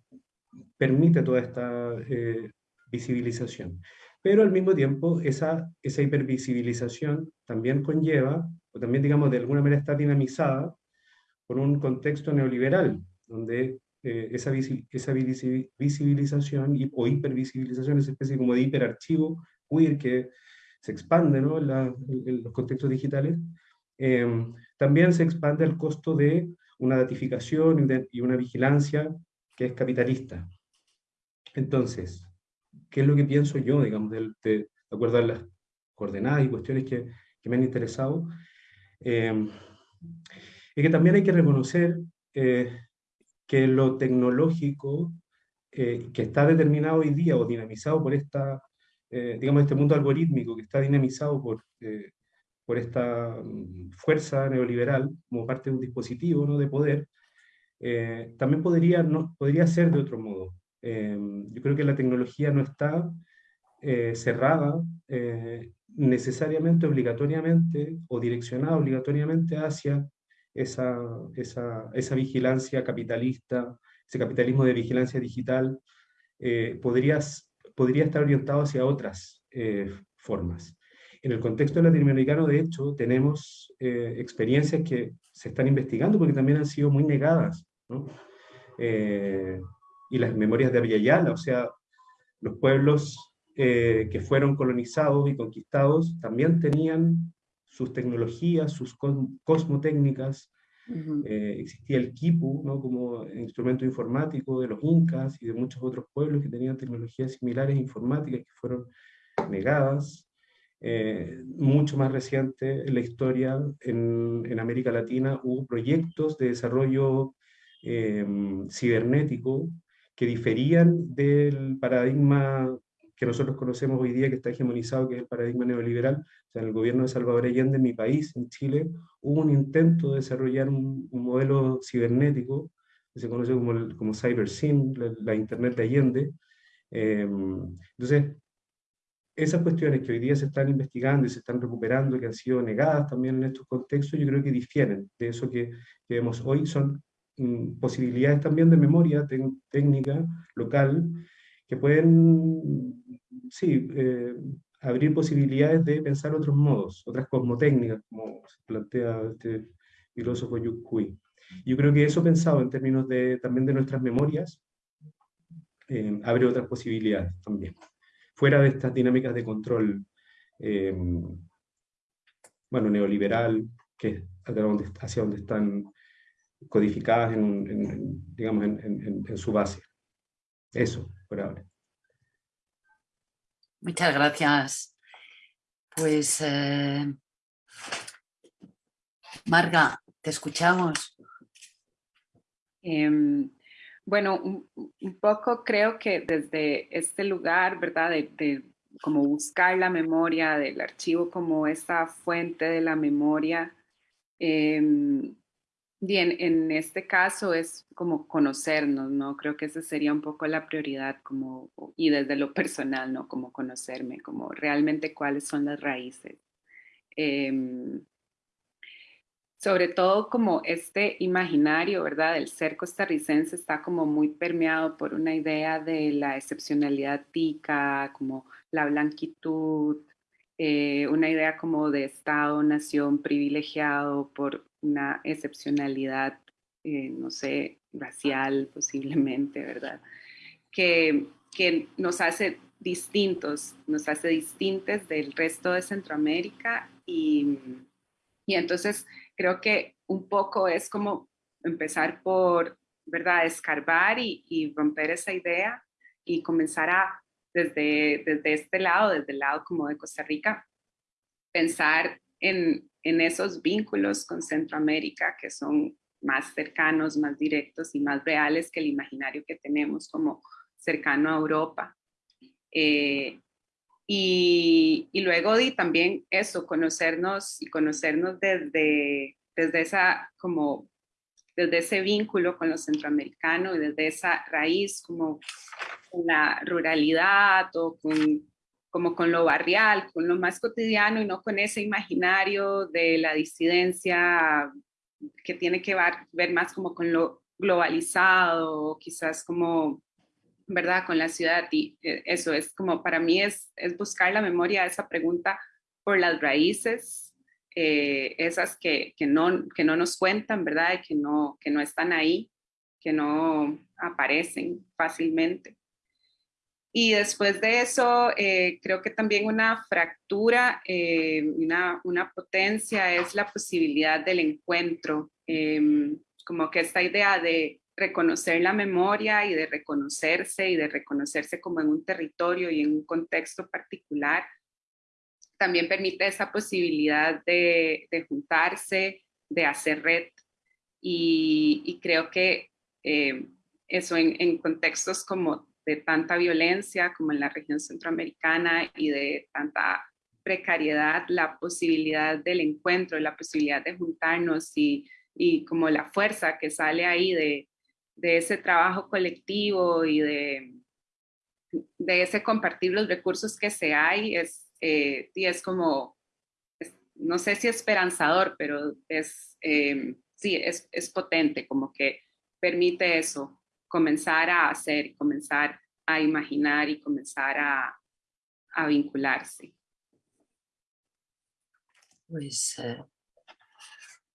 permite toda esta eh, visibilización. Pero al mismo tiempo, esa, esa hipervisibilización también conlleva, o también, digamos, de alguna manera está dinamizada por un contexto neoliberal, donde esa, esa visibilización o hipervisibilización, esa especie como de hiperarchivo queer que se expande ¿no? en, los contextos digitales, Em, también se expande el costo de una datificación y una vigilancia que es capitalista. Entonces, ¿qué es lo que pienso yo, digamos, de, acuerdo a las coordenadas y cuestiones que, me han interesado? Eh, es que también hay que reconocer eh, que lo tecnológico eh, que está determinado hoy día o dinamizado por esta, digamos, este mundo algorítmico que está dinamizado por por esta mm, fuerza neoliberal como parte de un dispositivo ¿no? de poder, eh, también podría, no, podría ser de otro modo. Em, yo creo que la tecnología no está eh, cerrada eh, necesariamente, obligatoriamente, o direccionada obligatoriamente hacia esa, esa, esa vigilancia capitalista, ese capitalismo de vigilancia digital, podría, podría estar orientado hacia otras formas. En el contexto latinoamericano, de hecho, tenemos eh, experiencias que se están investigando porque también han sido muy negadas. Eh, y las memorias de Aviala, o sea, los pueblos eh, que fueron colonizados y conquistados también tenían sus tecnologías, sus cosmotécnicas, existía el quipu ¿no? como instrumento informático de los incas y de muchos otros pueblos que tenían tecnologías similares informáticas que fueron negadas. Eh, mucho más reciente en la historia en, en, América Latina hubo proyectos de desarrollo eh, cibernético que diferían del paradigma que nosotros conocemos hoy día, que está hegemonizado, que es el paradigma neoliberal. En el gobierno de Salvador Allende, en mi país, en Chile, hubo un intento de desarrollar un, modelo cibernético, que se conoce como, como CyberSyn, la, Internet de Allende. Eh, entonces, esas cuestiones que hoy día se están investigando y se están recuperando, que han sido negadas también en estos contextos, yo creo que difieren de eso que, vemos hoy. Son mm, posibilidades también de memoria técnica local que pueden, sí, eh, abrir posibilidades de pensar otros modos, otras cosmotécnicas, como se plantea este filósofo Yu Hui. Yo creo que eso pensado en términos de, también de nuestras memorias, eh, abre otras posibilidades también fuera de estas dinámicas de control, eh, bueno, neoliberal, que donde, hacia donde están codificadas en, digamos, en, su base. Eso, por ahora. Muchas gracias. Pues, eh, Marga, te escuchamos. Em, bueno, un, poco creo que desde este lugar, ¿verdad? De, como buscar la memoria del archivo como esta fuente de la memoria, em, Bien, en este caso es como conocernos, ¿no? Creo que esa sería un poco la prioridad, como, y desde lo personal, ¿no? Como conocerme, como realmente cuáles son las raíces. Em, sobre todo como este imaginario, ¿verdad? El ser costarricense está como muy permeado por una idea de la excepcionalidad tica, como la blanquitud, eh, una idea como de Estado, nación privilegiado por una excepcionalidad, eh, no sé, racial posiblemente, ¿verdad? Que, que nos hace distintos, nos hace distintos del resto de Centroamérica y, y entonces creo que un poco es como empezar por, ¿verdad?, escarbar y, y romper esa idea y comenzar a, desde, desde este lado, desde el lado como de Costa Rica, pensar en, en esos vínculos con Centroamérica que son más cercanos, más directos y más reales que el imaginario que tenemos como cercano a Europa. Eh, y, y, luego y también eso, conocernos y conocernos desde, desde esa como desde ese vínculo con los centroamericanos y desde esa raíz como con la ruralidad o con como con lo barrial, con lo más cotidiano y no con ese imaginario de la disidencia que tiene que ver, más como con lo globalizado, quizás como, ¿verdad?, con la ciudad. Y eh, eso es como, para mí es, buscar la memoria de esa pregunta por las raíces, eh, esas que, no, que no nos cuentan, ¿verdad?, que no, que no están ahí, que no aparecen fácilmente. Y después de eso, eh, creo que también una fractura, una, una, potencia es la posibilidad del encuentro, em, como que esta idea de reconocer la memoria y de reconocerse y de reconocerse como en un territorio y en un contexto particular, también permite esa posibilidad de, juntarse, de hacer red. Y, creo que eh, eso en, contextos como de tanta violencia como en la región centroamericana y de tanta precariedad, la posibilidad del encuentro, la posibilidad de juntarnos y como la fuerza que sale ahí de, de ese trabajo colectivo y de, de ese compartir los recursos que se hay, es, eh, es como, no sé si esperanzador, pero es, eh, sí, es, es potente, como que permite eso, comenzar a hacer, comenzar a imaginar y comenzar a, a vincularse. Pues eh,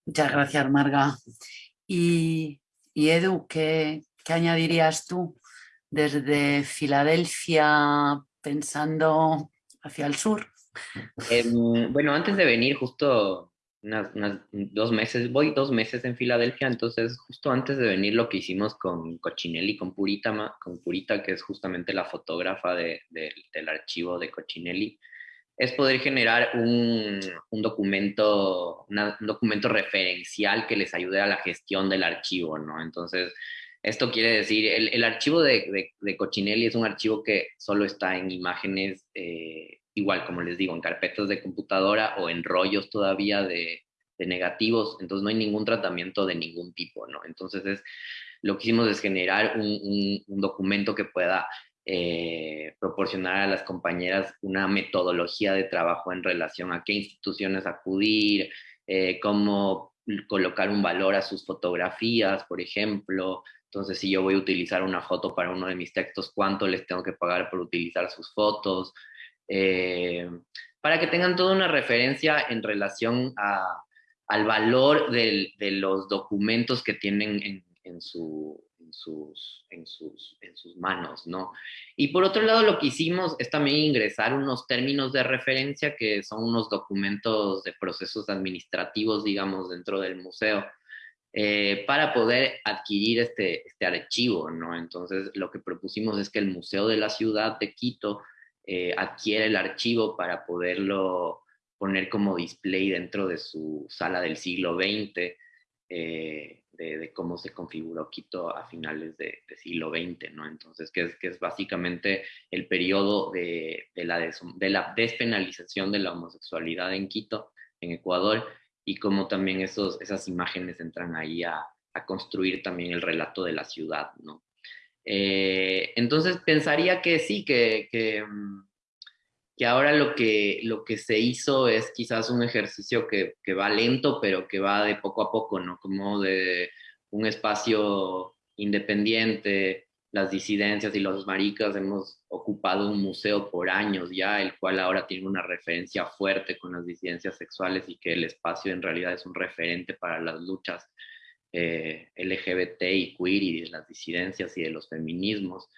muchas gracias, Marga. Y, y Edu, ¿qué, ¿qué, añadirías tú desde Filadelfia pensando hacia el sur? Eh, bueno, antes de venir, justo unas, dos meses, voy dos meses en Filadelfia, entonces justo antes de venir lo que hicimos con Cochinelli, con Purita, con Purita que es justamente la fotógrafa de, del archivo de Cochinelli, es poder generar un, un documento, un documento referencial que les ayude a la gestión del archivo, ¿no? Entonces, esto quiere decir, el, el archivo de, de, Cochinelli es un archivo que solo está en imágenes eh, igual como les digo, en carpetas de computadora o en rollos todavía de, negativos, entonces no hay ningún tratamiento de ningún tipo, ¿no? Entonces es, lo que hicimos es generar un, documento que pueda eh, proporcionar a las compañeras una metodología de trabajo en relación a qué instituciones acudir, eh, cómo colocar un valor a sus fotografías, por ejemplo. Entonces, si yo voy a utilizar una foto para uno de mis textos, ¿cuánto les tengo que pagar por utilizar sus fotos? Eh, para que tengan toda una referencia en relación al valor de los documentos que tienen en, su, sus, en, sus, en sus manos, ¿no? Y por otro lado, lo que hicimos es también ingresar unos términos de referencia que son unos documentos de procesos administrativos, digamos, dentro del museo. Eh, para poder adquirir este, este archivo, ¿no? Entonces, lo que propusimos es que el Museo de la Ciudad de Quito eh, adquiere el archivo para poderlo poner como display dentro de su sala del siglo XX, eh, de, cómo se configuró Quito a finales de siglo XX, ¿no? Entonces, que es, que es básicamente el periodo de, de, la de la despenalización de la homosexualidad en Quito, en Ecuador, y cómo también esos, esas imágenes entran ahí a, a construir también el relato de la ciudad, ¿no? Eh, entonces pensaría que sí, que, que, mm, que, ahora lo que, lo que se hizo es quizás un ejercicio que, que, va lento, pero que va de poco a poco, ¿no? Como de un espacio independiente, las disidencias y los maricas hemos ocupado un museo por años ya, el cual ahora tiene una referencia fuerte con las disidencias sexuales y que el espacio en realidad es un referente para las luchas eh, LGBT y queer y de las disidencias y de los feminismos.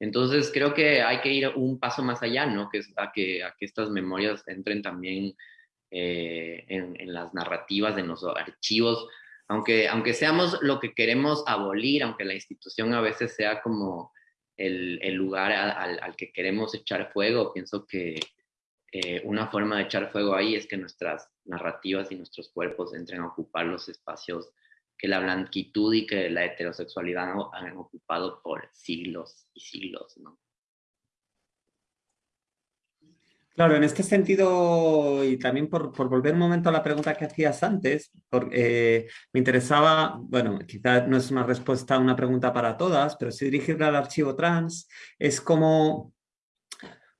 Entonces creo que hay que ir un paso más allá, ¿no? Que a que, estas memorias entren también eh, en, las narrativas, en los archivos, aunque, aunque seamos lo que queremos abolir, aunque la institución a veces sea como el, lugar al, al, que queremos echar fuego, pienso que eh, una forma de echar fuego ahí es que nuestras narrativas y nuestros cuerpos entren a ocupar los espacios que la blanquitud y que la heterosexualidad han ocupado por siglos y siglos. Claro, en este sentido, y también por, por, volver un momento a la pregunta que hacías antes, porque, eh, me interesaba, bueno, quizás no es una respuesta a una pregunta para todas, pero si dirigirla al archivo trans, es como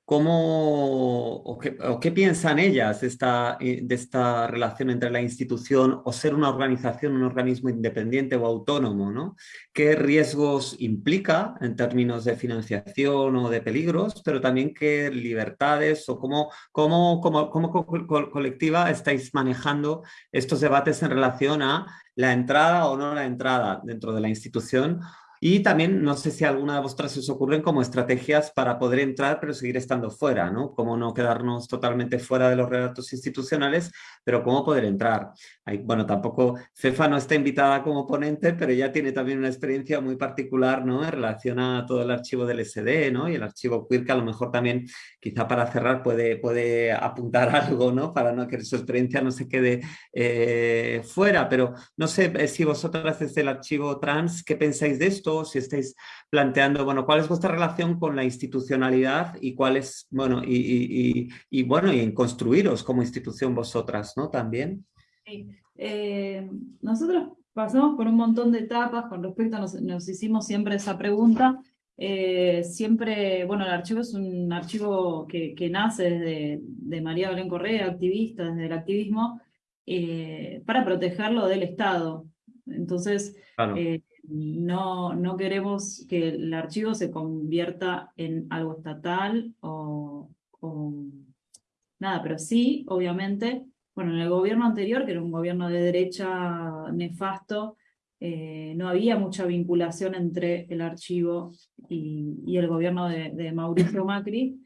¿Cómo, o qué, piensan ellas de esta, eh, de esta relación entre la institución o ser una organización, un organismo independiente o autónomo? ¿no? ¿Qué riesgos implica en términos de financiación o de peligros, pero también qué libertades o cómo, cómo, cómo, cómo colectiva estáis manejando estos debates en relación a la entrada o no la entrada dentro de la institución y también, no sé si alguna de vosotras os ocurren como estrategias para poder entrar pero seguir estando fuera, ¿no? Cómo no quedarnos totalmente fuera de los relatos institucionales, pero cómo poder entrar. Bueno, tampoco, Cefa no está invitada como ponente, pero ella tiene también una experiencia muy particular, ¿no? En relación a todo el archivo del SD, ¿no? Y el archivo queer, que a lo mejor también, quizá para cerrar, puede, puede apuntar algo, ¿no? Para no que su experiencia no se quede eh, fuera, pero no sé eh, si vosotras desde el archivo trans, ¿qué pensáis de esto? Si estáis planteando, bueno, cuál es vuestra relación con la institucionalidad y cuál es, bueno, y, y, y bueno, y en construiros como institución vosotras, ¿no? También. Sí. Eh, nosotros pasamos por un montón de etapas con respecto a, nos, nos hicimos siempre esa pregunta, eh, siempre, bueno, el archivo es un archivo que, que nace desde de María Belén Correa, activista, desde el activismo, eh, para protegerlo del Estado. Entonces, claro. eh, no, no queremos que el archivo se convierta en algo estatal o, nada, pero sí, obviamente, bueno, en el gobierno anterior, que era un gobierno de derecha nefasto, eh, no había mucha vinculación entre el archivo y, el gobierno de, de Mauricio Macri,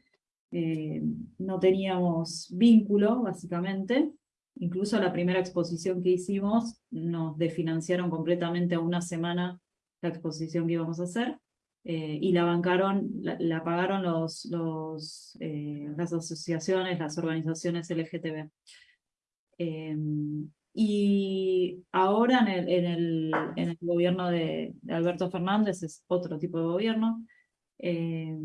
eh, no teníamos vínculo, básicamente, Incluso la primera exposición que hicimos nos desfinanciaron completamente a una semana la exposición que íbamos a hacer eh, y la bancaron, la, la pagaron los, los, eh, las asociaciones, las organizaciones LGTB. Eh, y ahora en el, en el, en el gobierno de, de, Alberto Fernández es otro tipo de gobierno, eh,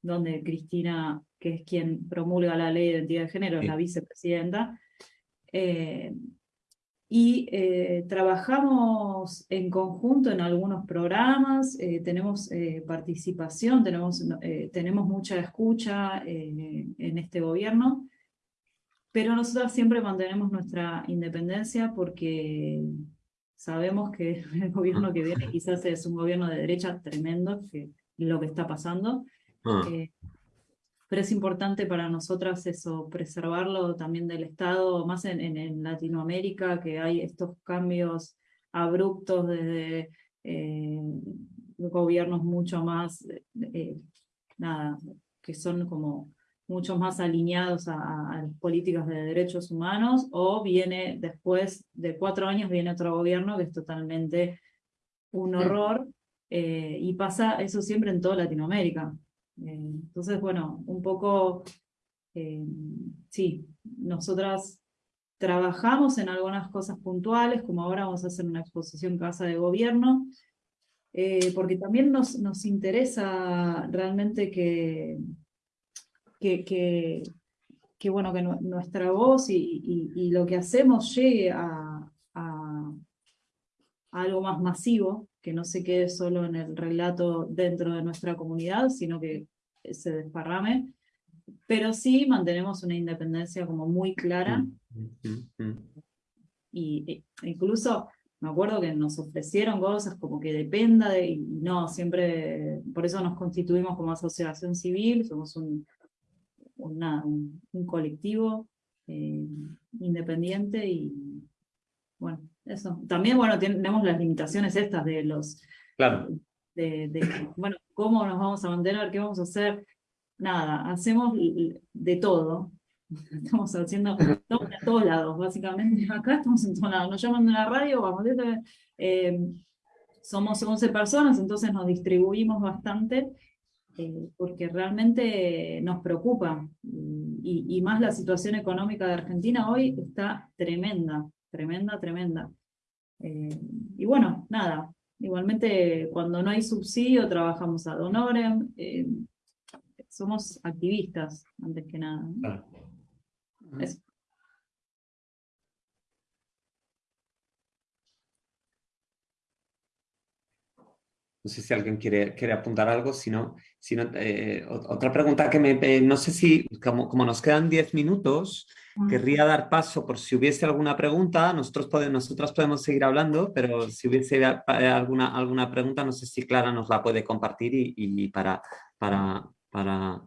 donde Cristina, que es quien promulga la ley de identidad de género, es la vicepresidenta, eh, y eh, trabajamos en conjunto en algunos programas, eh, tenemos eh, participación, tenemos, eh, tenemos mucha escucha en este gobierno, pero nosotros siempre mantenemos nuestra independencia porque sabemos que el gobierno que viene quizás es un gobierno de derecha tremendo, que lo que está pasando. Pero es importante para nosotras eso, preservarlo también del Estado, más en, en, en Latinoamérica, que hay estos cambios abruptos desde eh, gobiernos mucho más, eh, nada, que son como mucho más alineados a, a, las políticas de derechos humanos, o viene después de cuatro años viene otro gobierno que es totalmente un horror, eh, y pasa eso siempre en toda Latinoamérica. Eh, entonces, bueno, un poco, eh, sí, nosotras trabajamos en algunas cosas puntuales, como ahora vamos a hacer una exposición Casa de Gobierno, eh, porque también nos, nos interesa realmente que, que, que, bueno, que nuestra voz y, lo que hacemos llegue a, algo más masivo, que no se quede solo en el relato dentro de nuestra comunidad, sino que se desparrame, pero sí mantenemos una independencia como muy clara. Y e, incluso me acuerdo que nos ofrecieron cosas como que dependa de, y no, siempre, por eso nos constituimos como asociación civil, somos un, un, colectivo eh, independiente y bueno, eso. También, bueno, tenemos las limitaciones estas de los... Claro. De, bueno, ¿cómo nos vamos a mantener? ¿Qué vamos a hacer? Nada, hacemos de todo. Estamos haciendo, estamos a todos lados, básicamente. Acá estamos en todos lados. Nos llaman de la radio, vamos, eh, somos 11 personas, entonces nos distribuimos bastante eh, porque realmente nos preocupa. Y, más la situación económica de Argentina hoy está tremenda, tremenda, tremenda. Eh, y bueno, nada, igualmente cuando no hay subsidio trabajamos a honorem, eh, somos activistas antes que nada. No sé si alguien quiere, quiere apuntar algo, si no, eh, otra pregunta que me, eh, no sé si, como, como nos quedan 10 minutos, querría dar paso por si hubiese alguna pregunta, nosotros podemos, nosotras podemos seguir hablando, pero si hubiese eh, alguna, alguna pregunta, no sé si Clara nos la puede compartir y, y para, para, para,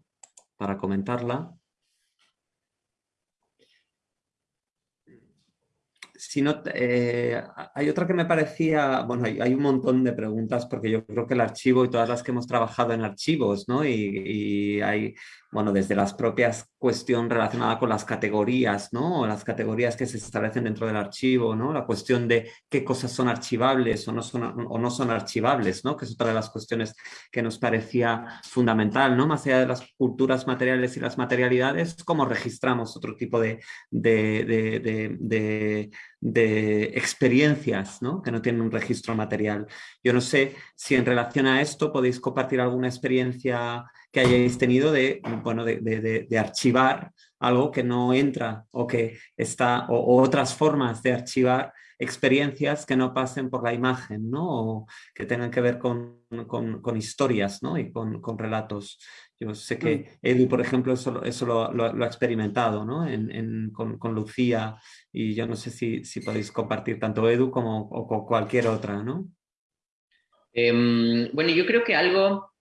para comentarla. Si no, eh, hay otra que me parecía, bueno, hay, un montón de preguntas porque yo creo que el archivo y todas las que hemos trabajado en archivos, ¿no? y hay bueno, desde las propias cuestión relacionada con las categorías, ¿no? Las categorías que se establecen dentro del archivo, ¿no? La cuestión de qué cosas son archivables o no son, o no son archivables, ¿no? Que es otra de las cuestiones que nos parecía fundamental, ¿no? Más allá de las culturas materiales y las materialidades, cómo registramos otro tipo de, experiencias ¿no? que no tienen un registro material. Yo no sé si en relación a esto podéis compartir alguna experiencia que hayáis tenido de, bueno, de, archivar algo que no entra o que está, o, otras formas de archivar experiencias que no pasen por la imagen, ¿no? O que tengan que ver con, con, historias, ¿no? Y con, relatos. Yo sé que. Edu, por ejemplo, eso, eso lo, lo, ha experimentado, ¿no? En, con, Lucía, y yo no sé si, si podéis compartir tanto Edu como o con cualquier otra, ¿no? Em, bueno, yo creo que algo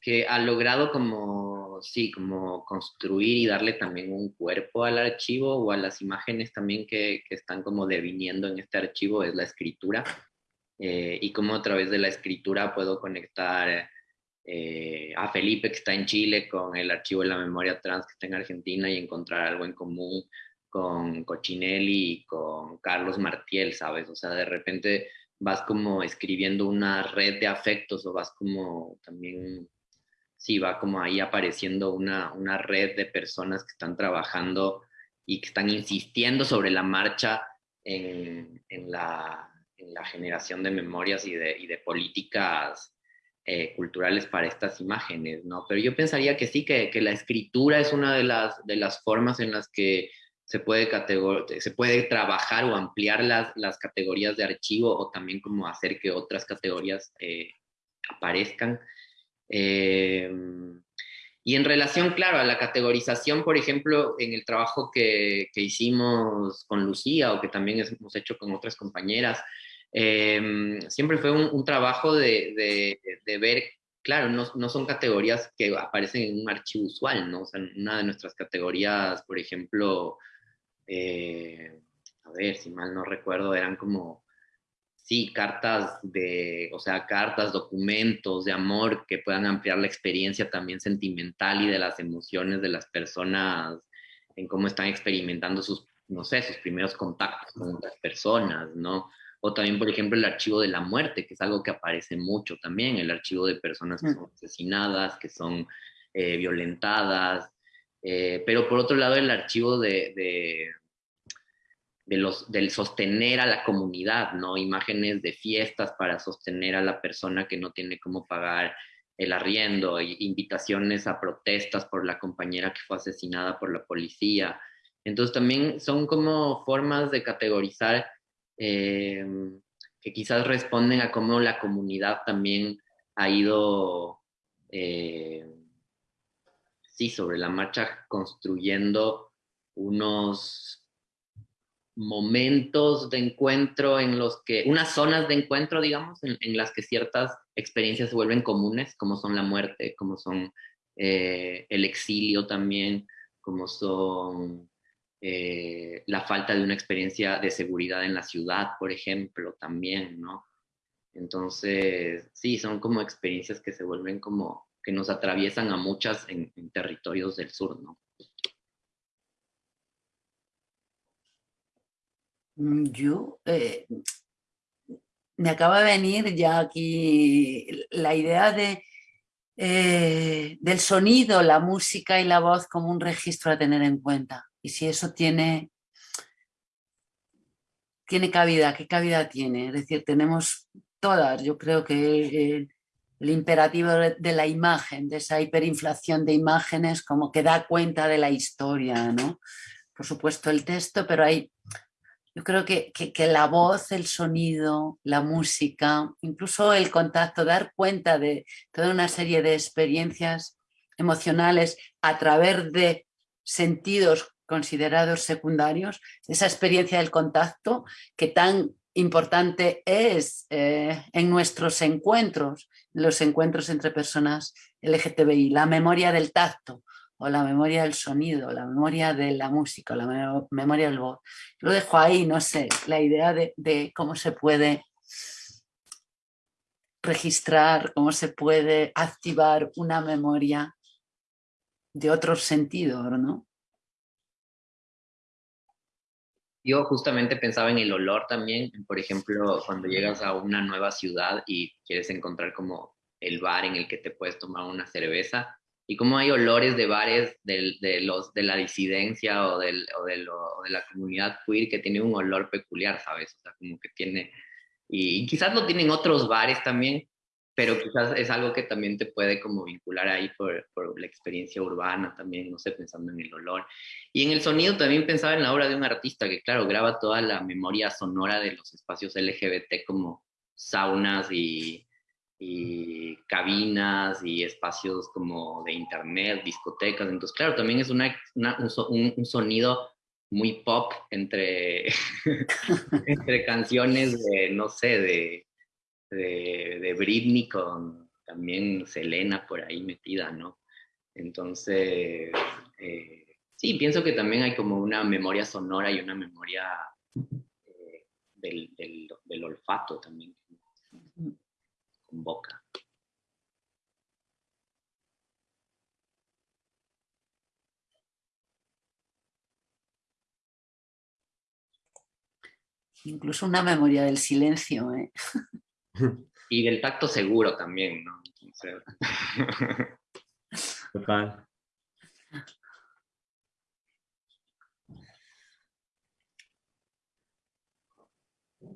que ha logrado como, sí, como construir y darle también un cuerpo al archivo o a las imágenes también que, que están como deviniendo en este archivo es la escritura. Eh, y cómo a través de la escritura puedo conectar eh, a Felipe que está en Chile con el archivo de la memoria trans que está en Argentina y encontrar algo en común con Cochinelli y con Carlos Martiel, ¿sabes? O sea, de repente vas como escribiendo una red de afectos o vas como también sí va como ahí apareciendo una, una red de personas que están trabajando y que están insistiendo sobre la marcha en, la, en la, generación de memorias y de políticas eh, culturales para estas imágenes, ¿no? Pero yo pensaría que sí, que, que, la escritura es una de las, de las formas en las que se puede, se puede trabajar o ampliar las, las categorías de archivo o también como hacer que otras categorías eh, aparezcan. Eh, y en relación, claro, a la categorización, por ejemplo, en el trabajo que, que hicimos con Lucía o que también hemos hecho con otras compañeras, eh, siempre fue un, trabajo de, de, ver, claro, no, no, son categorías que aparecen en un archivo usual, ¿no? O sea, una de nuestras categorías, por ejemplo, eh, a ver, si mal no recuerdo, eran como sí, cartas de, o sea, cartas, documentos de amor que puedan ampliar la experiencia también sentimental y de las emociones de las personas en cómo están experimentando sus, no sé, sus primeros contactos con otras personas, ¿no? O también, por ejemplo, el archivo de la muerte, que es algo que aparece mucho también, el archivo de personas que mm. son asesinadas, que son eh, violentadas, eh, pero por otro lado el archivo de de los, del sostener a la comunidad, ¿no? Imágenes de fiestas para sostener a la persona que no tiene cómo pagar el arriendo, invitaciones a protestas por la compañera que fue asesinada por la policía. Entonces también son como formas de categorizar em, que quizás responden a cómo la comunidad también ha ido, eh, sí, sobre la marcha construyendo unos momentos de encuentro en los que, unas zonas de encuentro, digamos, en, las que ciertas experiencias se vuelven comunes, como son la muerte, como son eh, el exilio también, como son eh, la falta de una experiencia de seguridad en la ciudad, por ejemplo, también, ¿no? Entonces, sí, son como experiencias que se vuelven como, que nos atraviesan a muchas en territorios del sur, ¿no? Mm, yo, eh, me acaba de venir ya aquí la idea de, eh, del sonido, la música y la voz como un registro a tener en cuenta. Y si eso tiene, tiene cabida, ¿qué cabida tiene? Es decir, tenemos todas, yo creo que el, imperativo de la imagen, de esa hiperinflación de imágenes como que da cuenta de la historia, ¿no? Por supuesto el texto, pero hay yo creo que, la voz, el sonido, la música, incluso el contacto, dar cuenta de toda una serie de experiencias emocionales a través de sentidos considerados secundarios, esa experiencia del contacto que tan importante es eh, en nuestros encuentros, los encuentros entre personas LGTBI, la memoria del tacto, o la memoria del sonido, la memoria de la música, la memoria del voz. lo dejo ahí, no sé, la idea de, cómo se puede registrar, cómo se puede activar una memoria de otros sentidos, ¿no? Yo justamente pensaba en el olor también, por ejemplo, cuando llegas a una nueva ciudad y quieres encontrar como el bar en el que te puedes tomar una cerveza, y cómo hay olores de bares de, los, de la disidencia o, del, o, de la comunidad queer que tiene un olor peculiar, ¿sabes? O sea, como que tiene, y, quizás lo tienen otros bares también, pero quizás es algo que también te puede como vincular ahí por, por, la experiencia urbana también, no sé, pensando en el olor. Y en el sonido también pensaba en la obra de un artista que, claro, graba toda la memoria sonora de los espacios LGBT como saunas y, y cabinas y espacios como de internet, discotecas. Entonces, claro, también es una, un, sonido muy pop entre, entre canciones de, no sé, de, de, Britney con también Selena por ahí metida, ¿no? Entonces, eh, sí, pienso que también hay como una memoria sonora y una memoria eh, del, del, del olfato también boca. Incluso una memoria del silencio. ¿eh? Y del tacto seguro también, ¿no? Total.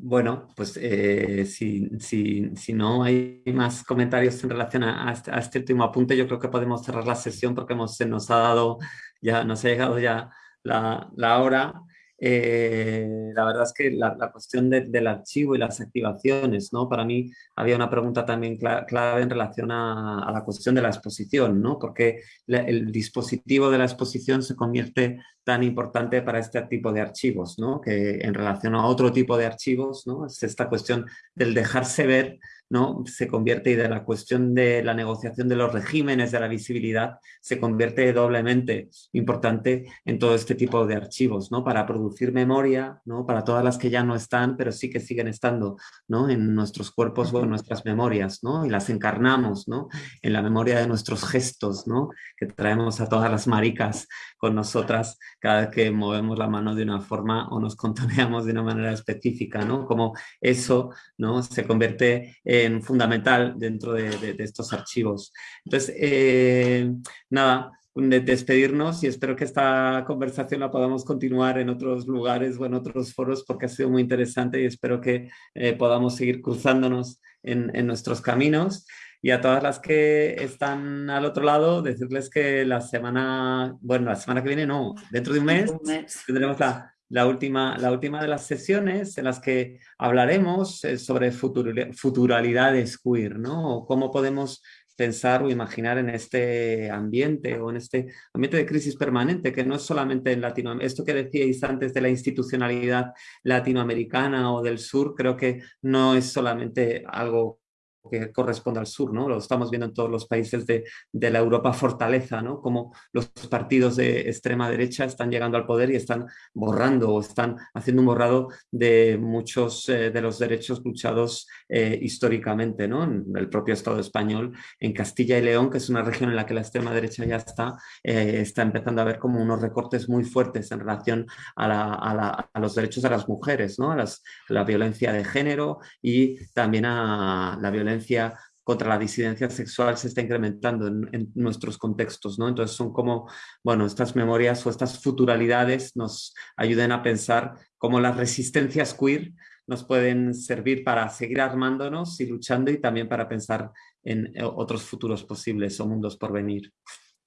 Bueno, pues eh, si, si, no hay más comentarios en relación a, este, este último apunte, yo creo que podemos cerrar la sesión porque hemos, se nos ha dado, ya nos ha llegado ya la, la hora. Eh, la verdad es que la, cuestión del archivo y las activaciones, ¿no? Para mí había una pregunta también clave en relación a, la cuestión de la exposición, ¿no? Porque el dispositivo de la exposición se convierte tan importante para este tipo de archivos, ¿no? Que en relación a otro tipo de archivos, ¿no? Es esta cuestión del dejarse ver ¿no? se convierte y de la cuestión de la negociación de los regímenes de la visibilidad se convierte doblemente importante en todo este tipo de archivos, ¿no? Para producir memoria, ¿no? Para todas las que ya no están, pero sí que siguen estando, ¿no? En nuestros cuerpos o en nuestras memorias, ¿no? Y las encarnamos, ¿no? En la memoria de nuestros gestos, ¿no? Que traemos a todas las maricas con nosotras cada vez que movemos la mano de una forma o nos contoneamos de una manera específica, ¿no? Como eso, ¿no? Se convierte en fundamental dentro de, estos archivos. Entonces, eh, nada, de despedirnos y espero que esta conversación la podamos continuar en otros lugares o en otros foros porque ha sido muy interesante y espero que eh, podamos seguir cruzándonos en, en nuestros caminos. Y a todas las que están al otro lado, decirles que la semana, bueno, la semana que viene no, dentro de un mes, tendremos la, la, última, la última de las sesiones en las que hablaremos eh, sobre futuralidades queer, ¿no? O cómo podemos pensar o imaginar en este ambiente o en este ambiente de crisis permanente, que no es solamente en Latinoamérica. Esto que decíais antes de la institucionalidad latinoamericana o del sur, creo que no es solamente algo que corresponde al sur, ¿no? Lo estamos viendo en todos los países de, de, la Europa fortaleza, ¿no? Como los partidos de extrema derecha están llegando al poder y están borrando o están haciendo un borrado de muchos eh, de los derechos luchados eh, históricamente, ¿no? En el propio Estado español, en Castilla y León, que es una región en la que la extrema derecha ya está, eh, está empezando a ver como unos recortes muy fuertes en relación a, la, a, los derechos de las mujeres, ¿no? A, las, la violencia de género y también a la violencia contra la disidencia sexual se está incrementando en, nuestros contextos, ¿no? Entonces son como, bueno, estas memorias o estas futuralidades nos ayuden a pensar cómo las resistencias queer nos pueden servir para seguir armándonos y luchando y también para pensar en eh, otros futuros posibles o mundos por venir.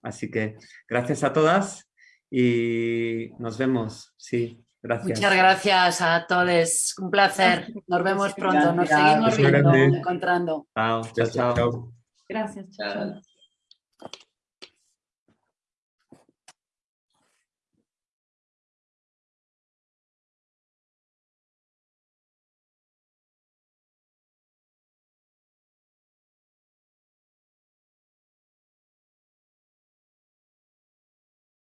Así que gracias a todas y nos vemos. Sí. Gracias. Muchas gracias a todos. Un placer. Nos vemos pronto. Nos seguimos viendo, encontrando. Chao, chao, chao. Gracias. Chao.